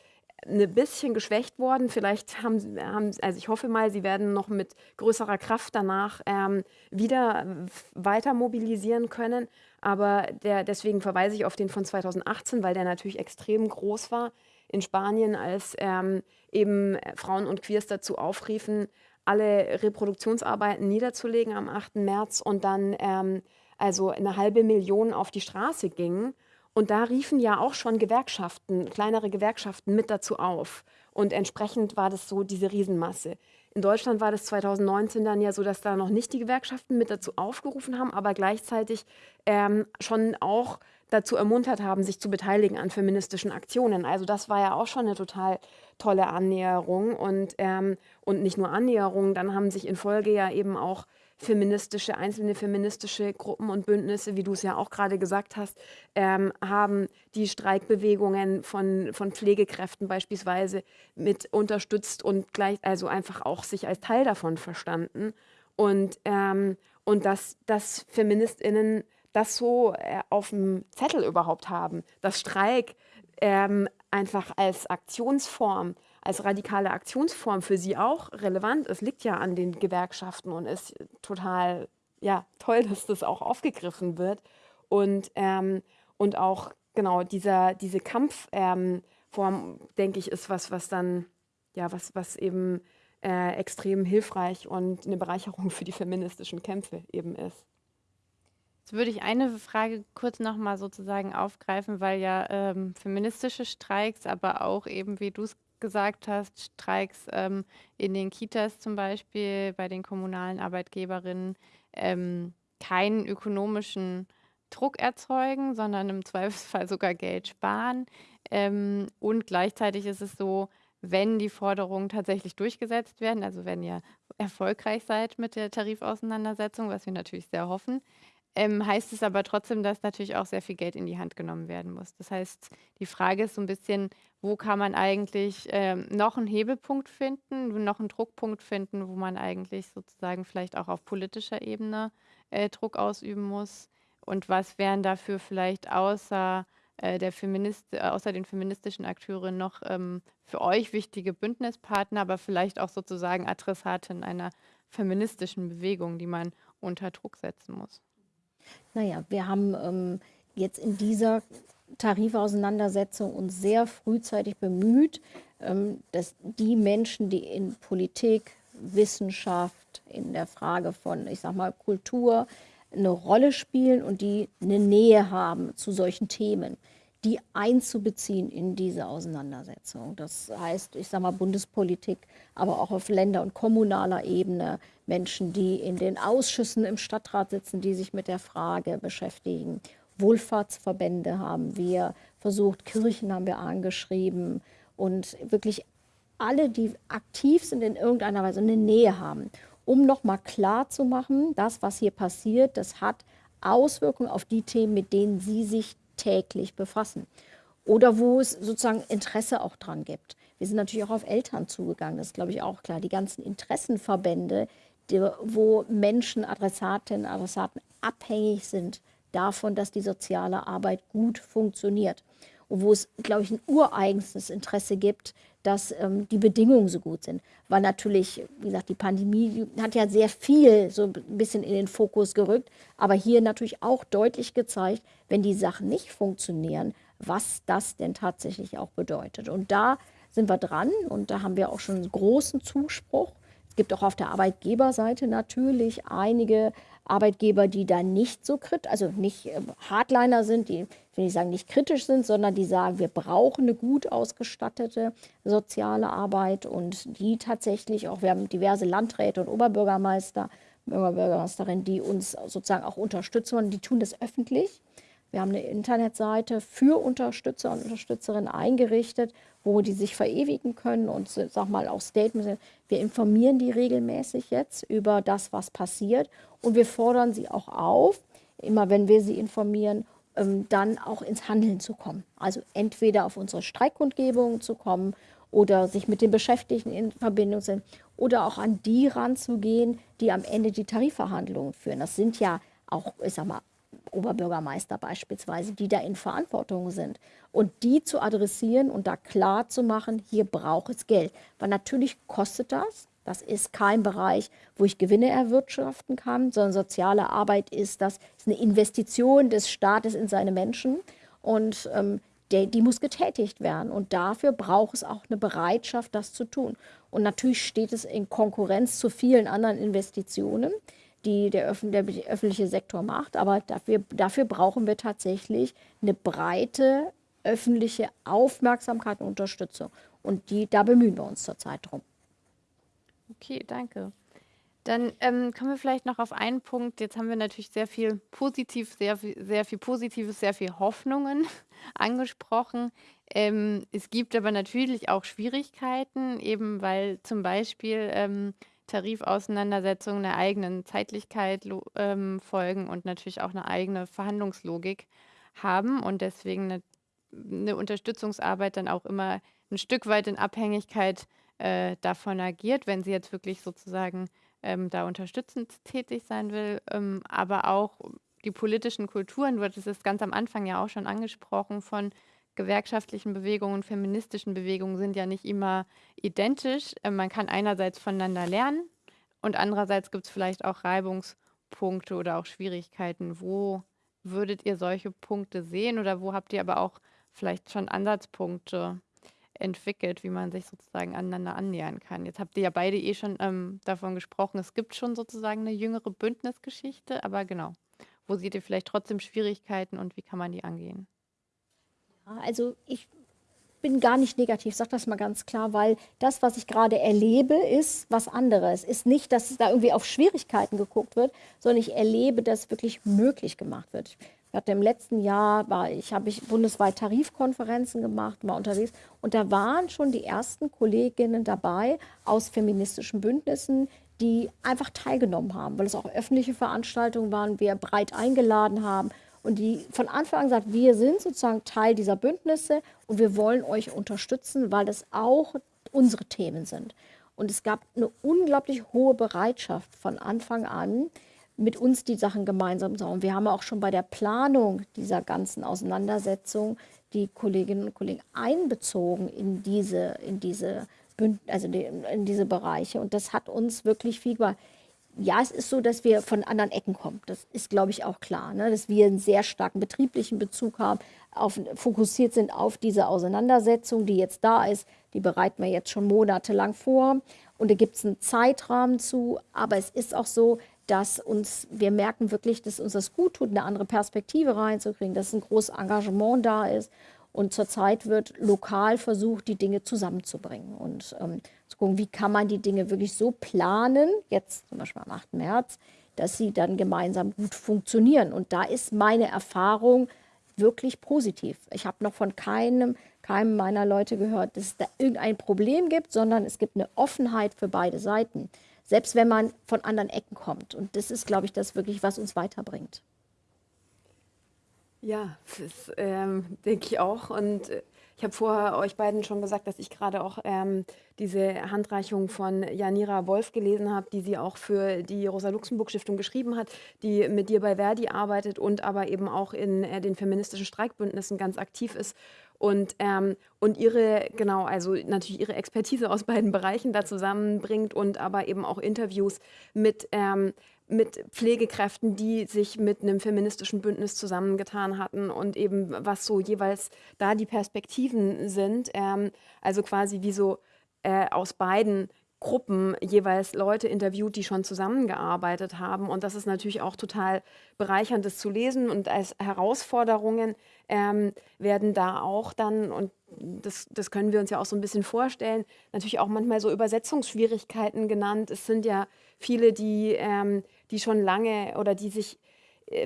ein bisschen geschwächt worden. Vielleicht haben, haben, also ich hoffe mal, sie werden noch mit größerer Kraft danach ähm, wieder weiter mobilisieren können. Aber der, deswegen verweise ich auf den von 2018, weil der natürlich extrem groß war in Spanien, als ähm, eben Frauen und Queers dazu aufriefen, alle Reproduktionsarbeiten niederzulegen am 8. März und dann ähm, also eine halbe Million auf die Straße gingen. Und da riefen ja auch schon Gewerkschaften, kleinere Gewerkschaften mit dazu auf. Und entsprechend war das so diese Riesenmasse. In Deutschland war das 2019 dann ja so, dass da noch nicht die Gewerkschaften mit dazu aufgerufen haben, aber gleichzeitig ähm, schon auch dazu ermuntert haben, sich zu beteiligen an feministischen Aktionen. Also das war ja auch schon eine total tolle Annäherung und, ähm, und nicht nur Annäherung, dann haben sich in Folge ja eben auch feministische, einzelne feministische Gruppen und Bündnisse, wie du es ja auch gerade gesagt hast, ähm, haben die Streikbewegungen von, von Pflegekräften beispielsweise mit unterstützt und gleich, also einfach auch sich als Teil davon verstanden. Und, ähm, und dass, dass FeministInnen das so äh, auf dem Zettel überhaupt haben, dass Streik ähm, einfach als Aktionsform, als radikale Aktionsform für sie auch relevant ist, liegt ja an den Gewerkschaften und ist total ja, toll, dass das auch aufgegriffen wird. Und, ähm, und auch genau dieser, diese Kampfform, ähm, denke ich, ist was, was dann, ja, was, was eben äh, extrem hilfreich und eine Bereicherung für die feministischen Kämpfe eben ist.
Jetzt würde ich eine Frage kurz nochmal sozusagen aufgreifen, weil ja ähm, feministische Streiks, aber auch eben, wie du es gesagt hast, Streiks ähm, in den Kitas zum Beispiel, bei den kommunalen Arbeitgeberinnen, ähm, keinen ökonomischen Druck erzeugen, sondern im Zweifelsfall sogar Geld sparen. Ähm, und gleichzeitig ist es so, wenn die Forderungen tatsächlich durchgesetzt werden, also wenn ihr erfolgreich seid mit der Tarifauseinandersetzung, was wir natürlich sehr hoffen, ähm, heißt es aber trotzdem, dass natürlich auch sehr viel Geld in die Hand genommen werden muss. Das heißt, die Frage ist so ein bisschen, wo kann man eigentlich ähm, noch einen Hebelpunkt finden, noch einen Druckpunkt finden, wo man eigentlich sozusagen vielleicht auch auf politischer Ebene äh, Druck ausüben muss? Und was wären dafür vielleicht außer, äh, der Feminist, äh, außer den feministischen Akteuren noch ähm, für euch wichtige Bündnispartner, aber vielleicht auch sozusagen Adressaten einer feministischen Bewegung, die man unter Druck setzen muss?
Naja, wir haben ähm, jetzt in dieser Tarifauseinandersetzung uns sehr frühzeitig bemüht, ähm, dass die Menschen, die in Politik, Wissenschaft, in der Frage von, ich sag mal, Kultur eine Rolle spielen und die eine Nähe haben zu solchen Themen, die einzubeziehen in diese Auseinandersetzung. Das heißt, ich sage mal Bundespolitik, aber auch auf Länder- und kommunaler Ebene, Menschen, die in den Ausschüssen im Stadtrat sitzen, die sich mit der Frage beschäftigen. Wohlfahrtsverbände haben wir versucht, Kirchen haben wir angeschrieben und wirklich alle, die aktiv sind in irgendeiner Weise, eine Nähe haben, um nochmal klar zu machen, das, was hier passiert, das hat Auswirkungen auf die Themen, mit denen sie sich täglich befassen. Oder wo es sozusagen Interesse auch dran gibt. Wir sind natürlich auch auf Eltern zugegangen, das ist, glaube ich, auch klar. Die ganzen Interessenverbände, die, wo Menschen, Adressatinnen, Adressaten abhängig sind davon, dass die soziale Arbeit gut funktioniert. Wo es, glaube ich, ein ureigenstes Interesse gibt, dass ähm, die Bedingungen so gut sind. Weil natürlich, wie gesagt, die Pandemie hat ja sehr viel so ein bisschen in den Fokus gerückt, aber hier natürlich auch deutlich gezeigt, wenn die Sachen nicht funktionieren, was das denn tatsächlich auch bedeutet. Und da sind wir dran und da haben wir auch schon großen Zuspruch. Es gibt auch auf der Arbeitgeberseite natürlich einige Arbeitgeber, die da nicht so kritisch, also nicht äh, Hardliner sind, die, will nicht sagen, nicht kritisch sind, sondern die sagen, wir brauchen eine gut ausgestattete soziale Arbeit und die tatsächlich auch, wir haben diverse Landräte und Oberbürgermeister, Oberbürgermeisterinnen, die uns sozusagen auch unterstützen und die tun das öffentlich. Wir haben eine Internetseite für Unterstützer und Unterstützerinnen eingerichtet, wo die sich verewigen können und sag mal auch Statements. Wir informieren die regelmäßig jetzt über das, was passiert und wir fordern sie auch auf, immer wenn wir sie informieren, ähm, dann auch ins Handeln zu kommen. Also entweder auf unsere Streikkundgebungen zu kommen oder sich mit den Beschäftigten in Verbindung sind oder auch an die ranzugehen, die am Ende die Tarifverhandlungen führen. Das sind ja auch, ich sag mal, Oberbürgermeister beispielsweise, die da in Verantwortung sind. Und die zu adressieren und da klar zu machen, hier braucht es Geld. Weil natürlich kostet das. Das ist kein Bereich, wo ich Gewinne erwirtschaften kann, sondern soziale Arbeit ist das, ist eine Investition des Staates in seine Menschen. Und ähm, der, die muss getätigt werden. Und dafür braucht es auch eine Bereitschaft, das zu tun. Und natürlich steht es in Konkurrenz zu vielen anderen Investitionen die der, Öf der öffentliche Sektor macht. Aber dafür, dafür brauchen wir tatsächlich eine breite öffentliche Aufmerksamkeit und Unterstützung. Und die, da bemühen wir uns zurzeit drum.
Okay, danke. Dann ähm, kommen wir vielleicht noch auf einen Punkt. Jetzt haben wir natürlich sehr viel positiv, sehr sehr viel Positives, sehr viel Hoffnungen angesprochen. Ähm, es gibt aber natürlich auch Schwierigkeiten, eben weil zum Beispiel ähm, Tarifauseinandersetzungen einer eigenen Zeitlichkeit ähm, folgen und natürlich auch eine eigene Verhandlungslogik haben und deswegen eine, eine Unterstützungsarbeit dann auch immer ein Stück weit in Abhängigkeit äh, davon agiert, wenn sie jetzt wirklich sozusagen ähm, da unterstützend tätig sein will, ähm, aber auch die politischen Kulturen, du hattest es ganz am Anfang ja auch schon angesprochen, von gewerkschaftlichen Bewegungen, feministischen Bewegungen sind ja nicht immer identisch. Äh, man kann einerseits voneinander lernen und andererseits gibt es vielleicht auch Reibungspunkte oder auch Schwierigkeiten. Wo würdet ihr solche Punkte sehen oder wo habt ihr aber auch vielleicht schon Ansatzpunkte entwickelt, wie man sich sozusagen aneinander annähern kann? Jetzt habt ihr ja beide eh schon ähm, davon gesprochen, es gibt schon sozusagen eine jüngere Bündnisgeschichte, aber genau, wo seht ihr vielleicht trotzdem Schwierigkeiten und wie kann man die angehen?
Also ich bin gar nicht negativ, sage das mal ganz klar, weil das, was ich gerade erlebe, ist was anderes. Ist nicht, dass da irgendwie auf Schwierigkeiten geguckt wird, sondern ich erlebe, dass wirklich möglich gemacht wird. Ich hatte im letzten Jahr, war ich, habe ich bundesweit Tarifkonferenzen gemacht, war unterwegs und da waren schon die ersten Kolleginnen dabei aus feministischen Bündnissen, die einfach teilgenommen haben, weil es auch öffentliche Veranstaltungen waren, wir breit eingeladen haben und die von Anfang an sagt, wir sind sozusagen Teil dieser Bündnisse und wir wollen euch unterstützen, weil das auch unsere Themen sind. Und es gab eine unglaublich hohe Bereitschaft von Anfang an, mit uns die Sachen gemeinsam machen. Wir haben auch schon bei der Planung dieser ganzen Auseinandersetzung die Kolleginnen und Kollegen einbezogen in diese, in diese, also in diese Bereiche. Und das hat uns wirklich viel gemacht ja, es ist so, dass wir von anderen Ecken kommen. Das ist, glaube ich, auch klar, ne? dass wir einen sehr starken betrieblichen Bezug haben, auf, fokussiert sind auf diese Auseinandersetzung, die jetzt da ist. Die bereiten wir jetzt schon monatelang vor. Und da gibt es einen Zeitrahmen zu. Aber es ist auch so, dass uns, wir merken wirklich, dass uns das gut tut, eine andere Perspektive reinzukriegen, dass ein großes Engagement da ist. Und zurzeit wird lokal versucht, die Dinge zusammenzubringen und ähm, zu gucken, wie kann man die Dinge wirklich so planen, jetzt zum Beispiel am 8. März, dass sie dann gemeinsam gut funktionieren. Und da ist meine Erfahrung wirklich positiv. Ich habe noch von keinem keinem meiner Leute gehört, dass es da irgendein Problem gibt, sondern es gibt eine Offenheit für beide Seiten. Selbst wenn man von anderen Ecken kommt. Und das ist, glaube ich, das wirklich, was uns weiterbringt.
Ja, das ähm, denke ich auch. Und äh, ich habe vorher euch beiden schon gesagt, dass ich gerade auch ähm, diese Handreichung von Janira Wolf gelesen habe, die sie auch für die Rosa-Luxemburg-Stiftung geschrieben hat, die mit dir bei Verdi arbeitet und aber eben auch in äh, den feministischen Streikbündnissen ganz aktiv ist. Und, ähm, und ihre, genau, also natürlich ihre Expertise aus beiden Bereichen da zusammenbringt und aber eben auch Interviews mit ähm, mit Pflegekräften, die sich mit einem feministischen Bündnis zusammengetan hatten und eben was so jeweils da die Perspektiven sind. Ähm, also quasi wie so äh, aus beiden Gruppen jeweils Leute interviewt, die schon zusammengearbeitet haben. Und das ist natürlich auch total bereichernd, das zu lesen. Und als Herausforderungen ähm, werden da auch dann, und das, das können wir uns ja auch so ein bisschen vorstellen, natürlich auch manchmal so Übersetzungsschwierigkeiten genannt. Es sind ja viele, die, ähm, die schon lange oder die sich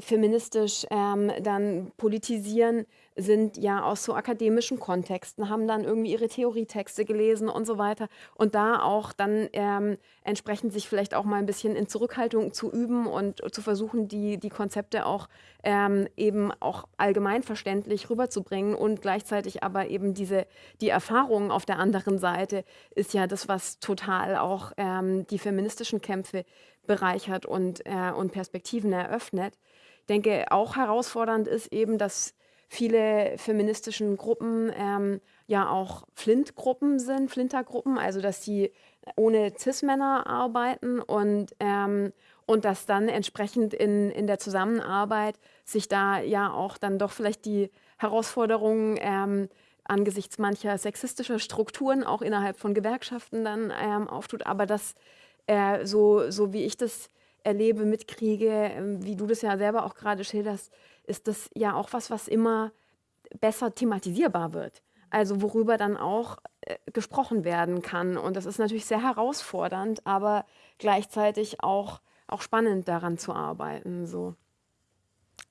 feministisch ähm, dann politisieren, sind ja aus so akademischen Kontexten, haben dann irgendwie ihre Theorietexte gelesen und so weiter. Und da auch dann ähm, entsprechend sich vielleicht auch mal ein bisschen in Zurückhaltung zu üben und zu versuchen, die, die Konzepte auch ähm, eben auch allgemeinverständlich rüberzubringen und gleichzeitig aber eben diese, die Erfahrungen auf der anderen Seite ist ja das, was total auch ähm, die feministischen Kämpfe bereichert und, äh, und Perspektiven eröffnet. Denke, auch herausfordernd ist eben, dass viele feministischen Gruppen ähm, ja auch Flint-Gruppen sind, Flintergruppen, also dass sie ohne Cis-Männer arbeiten und, ähm, und dass dann entsprechend in, in der Zusammenarbeit sich da ja auch dann doch vielleicht die Herausforderungen ähm, angesichts mancher sexistischer Strukturen auch innerhalb von Gewerkschaften dann ähm, auftut, aber dass äh, so, so wie ich das erlebe, mitkriege, äh, wie du das ja selber auch gerade schilderst, ist das ja auch was, was immer besser thematisierbar wird. Also worüber dann auch äh, gesprochen werden kann. Und das ist natürlich sehr herausfordernd, aber gleichzeitig auch, auch spannend daran zu arbeiten. So.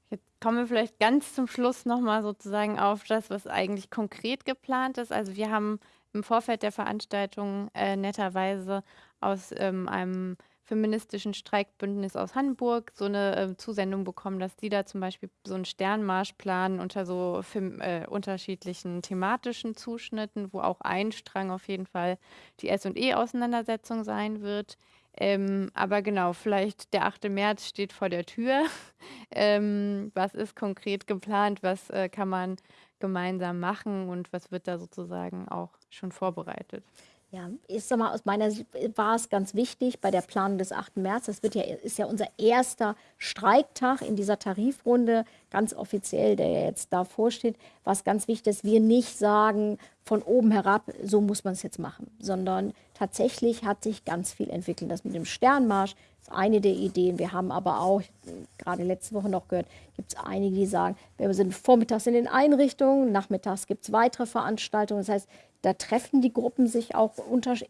Jetzt kommen wir vielleicht ganz zum Schluss nochmal sozusagen auf das, was eigentlich konkret geplant ist. Also wir haben im Vorfeld der Veranstaltung äh, netterweise aus ähm, einem feministischen Streikbündnis aus Hamburg so eine äh, Zusendung bekommen, dass die da zum Beispiel so einen Sternmarsch planen unter so äh, unterschiedlichen thematischen Zuschnitten, wo auch ein Strang auf jeden Fall die S&E-Auseinandersetzung sein wird. Ähm, aber genau, vielleicht der 8. März steht vor der Tür. ähm, was ist konkret geplant? Was äh, kann man gemeinsam machen und was wird da sozusagen auch schon vorbereitet?
Ja, ich sag mal, aus meiner Sicht war es ganz wichtig bei der Planung des 8. März. Das wird ja, ist ja unser erster Streiktag in dieser Tarifrunde, ganz offiziell, der ja jetzt davor steht. Was ganz wichtig ist, wir nicht sagen von oben herab, so muss man es jetzt machen, sondern tatsächlich hat sich ganz viel entwickelt. Das mit dem Sternmarsch ist eine der Ideen. Wir haben aber auch, gerade letzte Woche noch gehört, gibt es einige, die sagen, wir sind vormittags in den Einrichtungen, nachmittags gibt es weitere Veranstaltungen. Das heißt, da treffen die Gruppen sich auch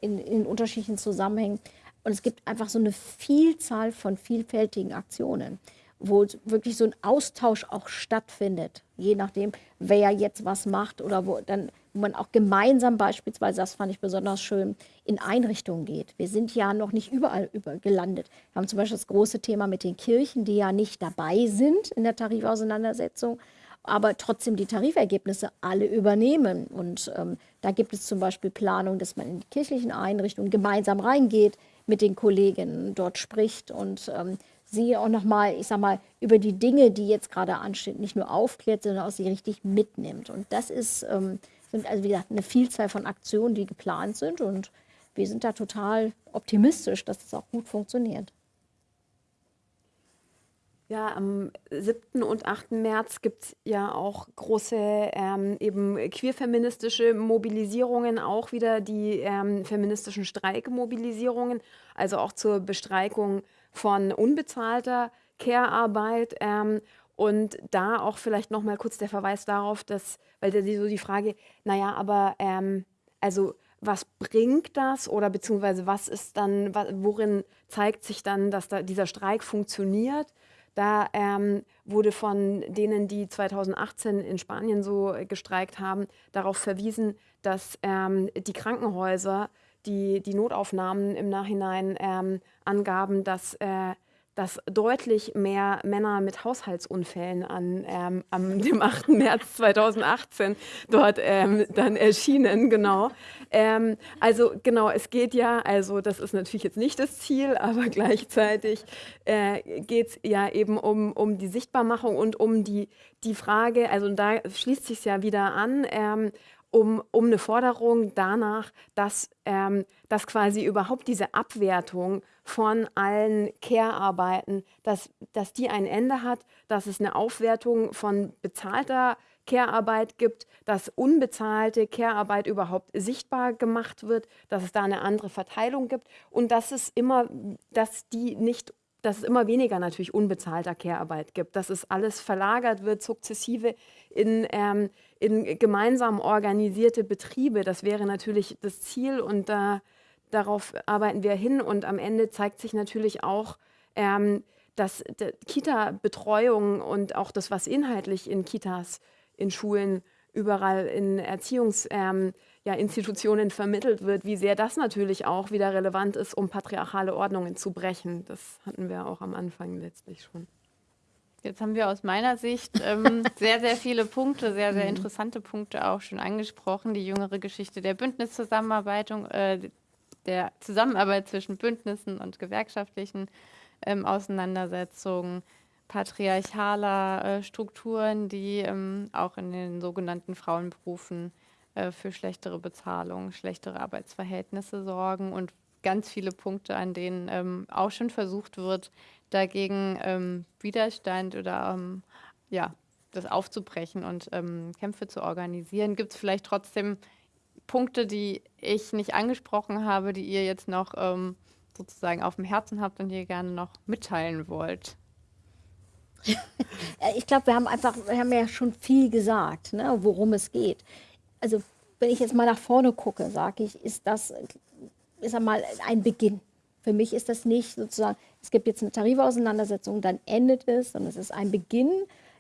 in, in unterschiedlichen Zusammenhängen. Und es gibt einfach so eine Vielzahl von vielfältigen Aktionen, wo wirklich so ein Austausch auch stattfindet, je nachdem, wer jetzt was macht oder wo dann wo man auch gemeinsam beispielsweise, das fand ich besonders schön, in Einrichtungen geht. Wir sind ja noch nicht überall über gelandet. Wir haben zum Beispiel das große Thema mit den Kirchen, die ja nicht dabei sind in der Tarifauseinandersetzung aber trotzdem die Tarifergebnisse alle übernehmen. Und ähm, da gibt es zum Beispiel Planung, dass man in die kirchlichen Einrichtungen gemeinsam reingeht, mit den Kolleginnen dort spricht und ähm, sie auch nochmal, ich sag mal, über die Dinge, die jetzt gerade anstehen, nicht nur aufklärt, sondern auch sie richtig mitnimmt. Und das ist, ähm, sind also wie gesagt eine Vielzahl von Aktionen, die geplant sind und wir sind da total optimistisch, dass es das auch gut funktioniert.
Ja, am 7. und 8. März gibt es ja auch große ähm, eben queerfeministische Mobilisierungen, auch wieder die ähm, feministischen Streikmobilisierungen, also auch zur Bestreikung von unbezahlter Care-Arbeit. Ähm, und da auch vielleicht nochmal kurz der Verweis darauf, dass, weil da so die Frage, naja, aber ähm, also was bringt das oder beziehungsweise was ist dann, worin zeigt sich dann, dass da dieser Streik funktioniert? Da ähm, wurde von denen, die 2018 in Spanien so gestreikt haben, darauf verwiesen, dass ähm, die Krankenhäuser, die, die Notaufnahmen im Nachhinein ähm, angaben, dass äh, dass deutlich mehr Männer mit Haushaltsunfällen an ähm, am dem 8. März 2018 dort ähm, dann erschienen, genau. Ähm, also genau, es geht ja, also das ist natürlich jetzt nicht das Ziel, aber gleichzeitig äh, geht es ja eben um, um die Sichtbarmachung und um die, die Frage, also da schließt sich ja wieder an, ähm, um, um eine Forderung danach, dass, ähm, dass quasi überhaupt diese Abwertung von allen Care-Arbeiten, dass, dass die ein Ende hat, dass es eine Aufwertung von bezahlter Care-Arbeit gibt, dass unbezahlte Care-Arbeit überhaupt sichtbar gemacht wird, dass es da eine andere Verteilung gibt und dass es immer, dass die nicht dass es immer weniger natürlich unbezahlter Care-Arbeit gibt, dass es alles verlagert wird, sukzessive in, ähm, in gemeinsam organisierte Betriebe. Das wäre natürlich das Ziel und da, darauf arbeiten wir hin. Und am Ende zeigt sich natürlich auch, ähm, dass Kita-Betreuung und auch das, was inhaltlich in Kitas, in Schulen, überall in Erziehungsinstitutionen ähm, ja, vermittelt wird, wie sehr das natürlich auch wieder relevant ist, um patriarchale Ordnungen zu brechen. Das hatten wir auch am Anfang letztlich schon.
Jetzt haben wir aus meiner Sicht ähm, sehr, sehr viele Punkte, sehr, sehr mhm. interessante Punkte auch schon angesprochen. Die jüngere Geschichte der Bündniszusammenarbeit, äh, der Zusammenarbeit zwischen Bündnissen und gewerkschaftlichen ähm, Auseinandersetzungen, patriarchaler äh, Strukturen, die ähm, auch in den sogenannten Frauenberufen äh, für schlechtere Bezahlung, schlechtere Arbeitsverhältnisse sorgen und ganz viele Punkte, an denen ähm, auch schon versucht wird, dagegen ähm, Widerstand oder ähm, ja, das aufzubrechen und ähm, Kämpfe zu organisieren. Gibt es vielleicht trotzdem Punkte, die ich nicht angesprochen habe, die ihr jetzt noch ähm, sozusagen auf dem Herzen habt und ihr gerne noch mitteilen wollt?
ich glaube, wir haben einfach, wir haben ja schon viel gesagt, ne, worum es geht. Also wenn ich jetzt mal nach vorne gucke, sage ich, ist das, ist einmal ein Beginn. Für mich ist das nicht sozusagen, es gibt jetzt eine Tarifauseinandersetzung, dann endet es, sondern es ist ein Beginn,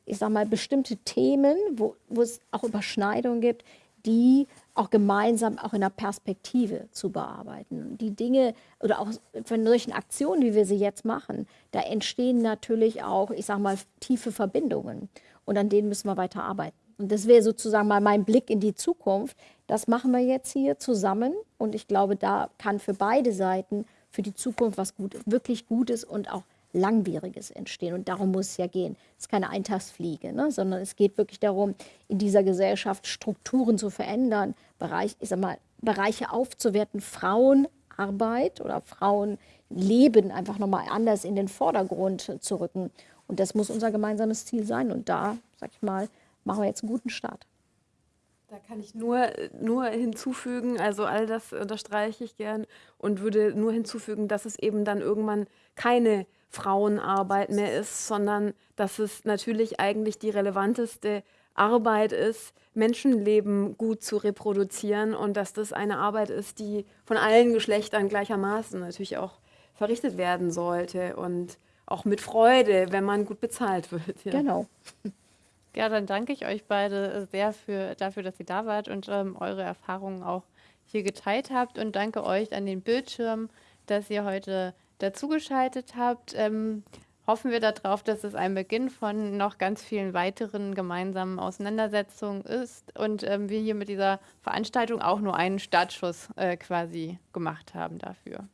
ich sage mal, bestimmte Themen, wo, wo es auch Überschneidungen gibt, die auch gemeinsam auch in der Perspektive zu bearbeiten. Die Dinge oder auch von solchen Aktionen, wie wir sie jetzt machen, da entstehen natürlich auch, ich sage mal, tiefe Verbindungen und an denen müssen wir weiter arbeiten. Und das wäre sozusagen mal mein Blick in die Zukunft. Das machen wir jetzt hier zusammen und ich glaube, da kann für beide Seiten für die Zukunft was gut, wirklich Gutes und auch Langwieriges entstehen. Und darum muss es ja gehen. Es ist keine Eintagsfliege, ne? sondern es geht wirklich darum, in dieser Gesellschaft Strukturen zu verändern, Bereich, ich sag mal, Bereiche aufzuwerten, Frauenarbeit oder Frauenleben einfach nochmal anders in den Vordergrund zu rücken. Und das muss unser gemeinsames Ziel sein. Und da, sag ich mal, machen wir jetzt einen guten Start.
Da kann ich nur, nur hinzufügen, also all das unterstreiche ich gern und würde nur hinzufügen, dass es eben dann irgendwann keine Frauenarbeit mehr ist, sondern dass es natürlich eigentlich die relevanteste Arbeit ist, Menschenleben gut zu reproduzieren und dass das eine Arbeit ist, die von allen Geschlechtern gleichermaßen natürlich auch verrichtet werden sollte und auch mit Freude, wenn man gut bezahlt wird.
Ja. Genau.
Ja, dann danke ich euch beide sehr für, dafür, dass ihr da wart und ähm, eure Erfahrungen auch hier geteilt habt und danke euch an den Bildschirm, dass ihr heute dazugeschaltet habt. Ähm, hoffen wir darauf, dass es ein Beginn von noch ganz vielen weiteren gemeinsamen Auseinandersetzungen ist und ähm, wir hier mit dieser Veranstaltung auch nur einen Startschuss äh, quasi gemacht haben dafür.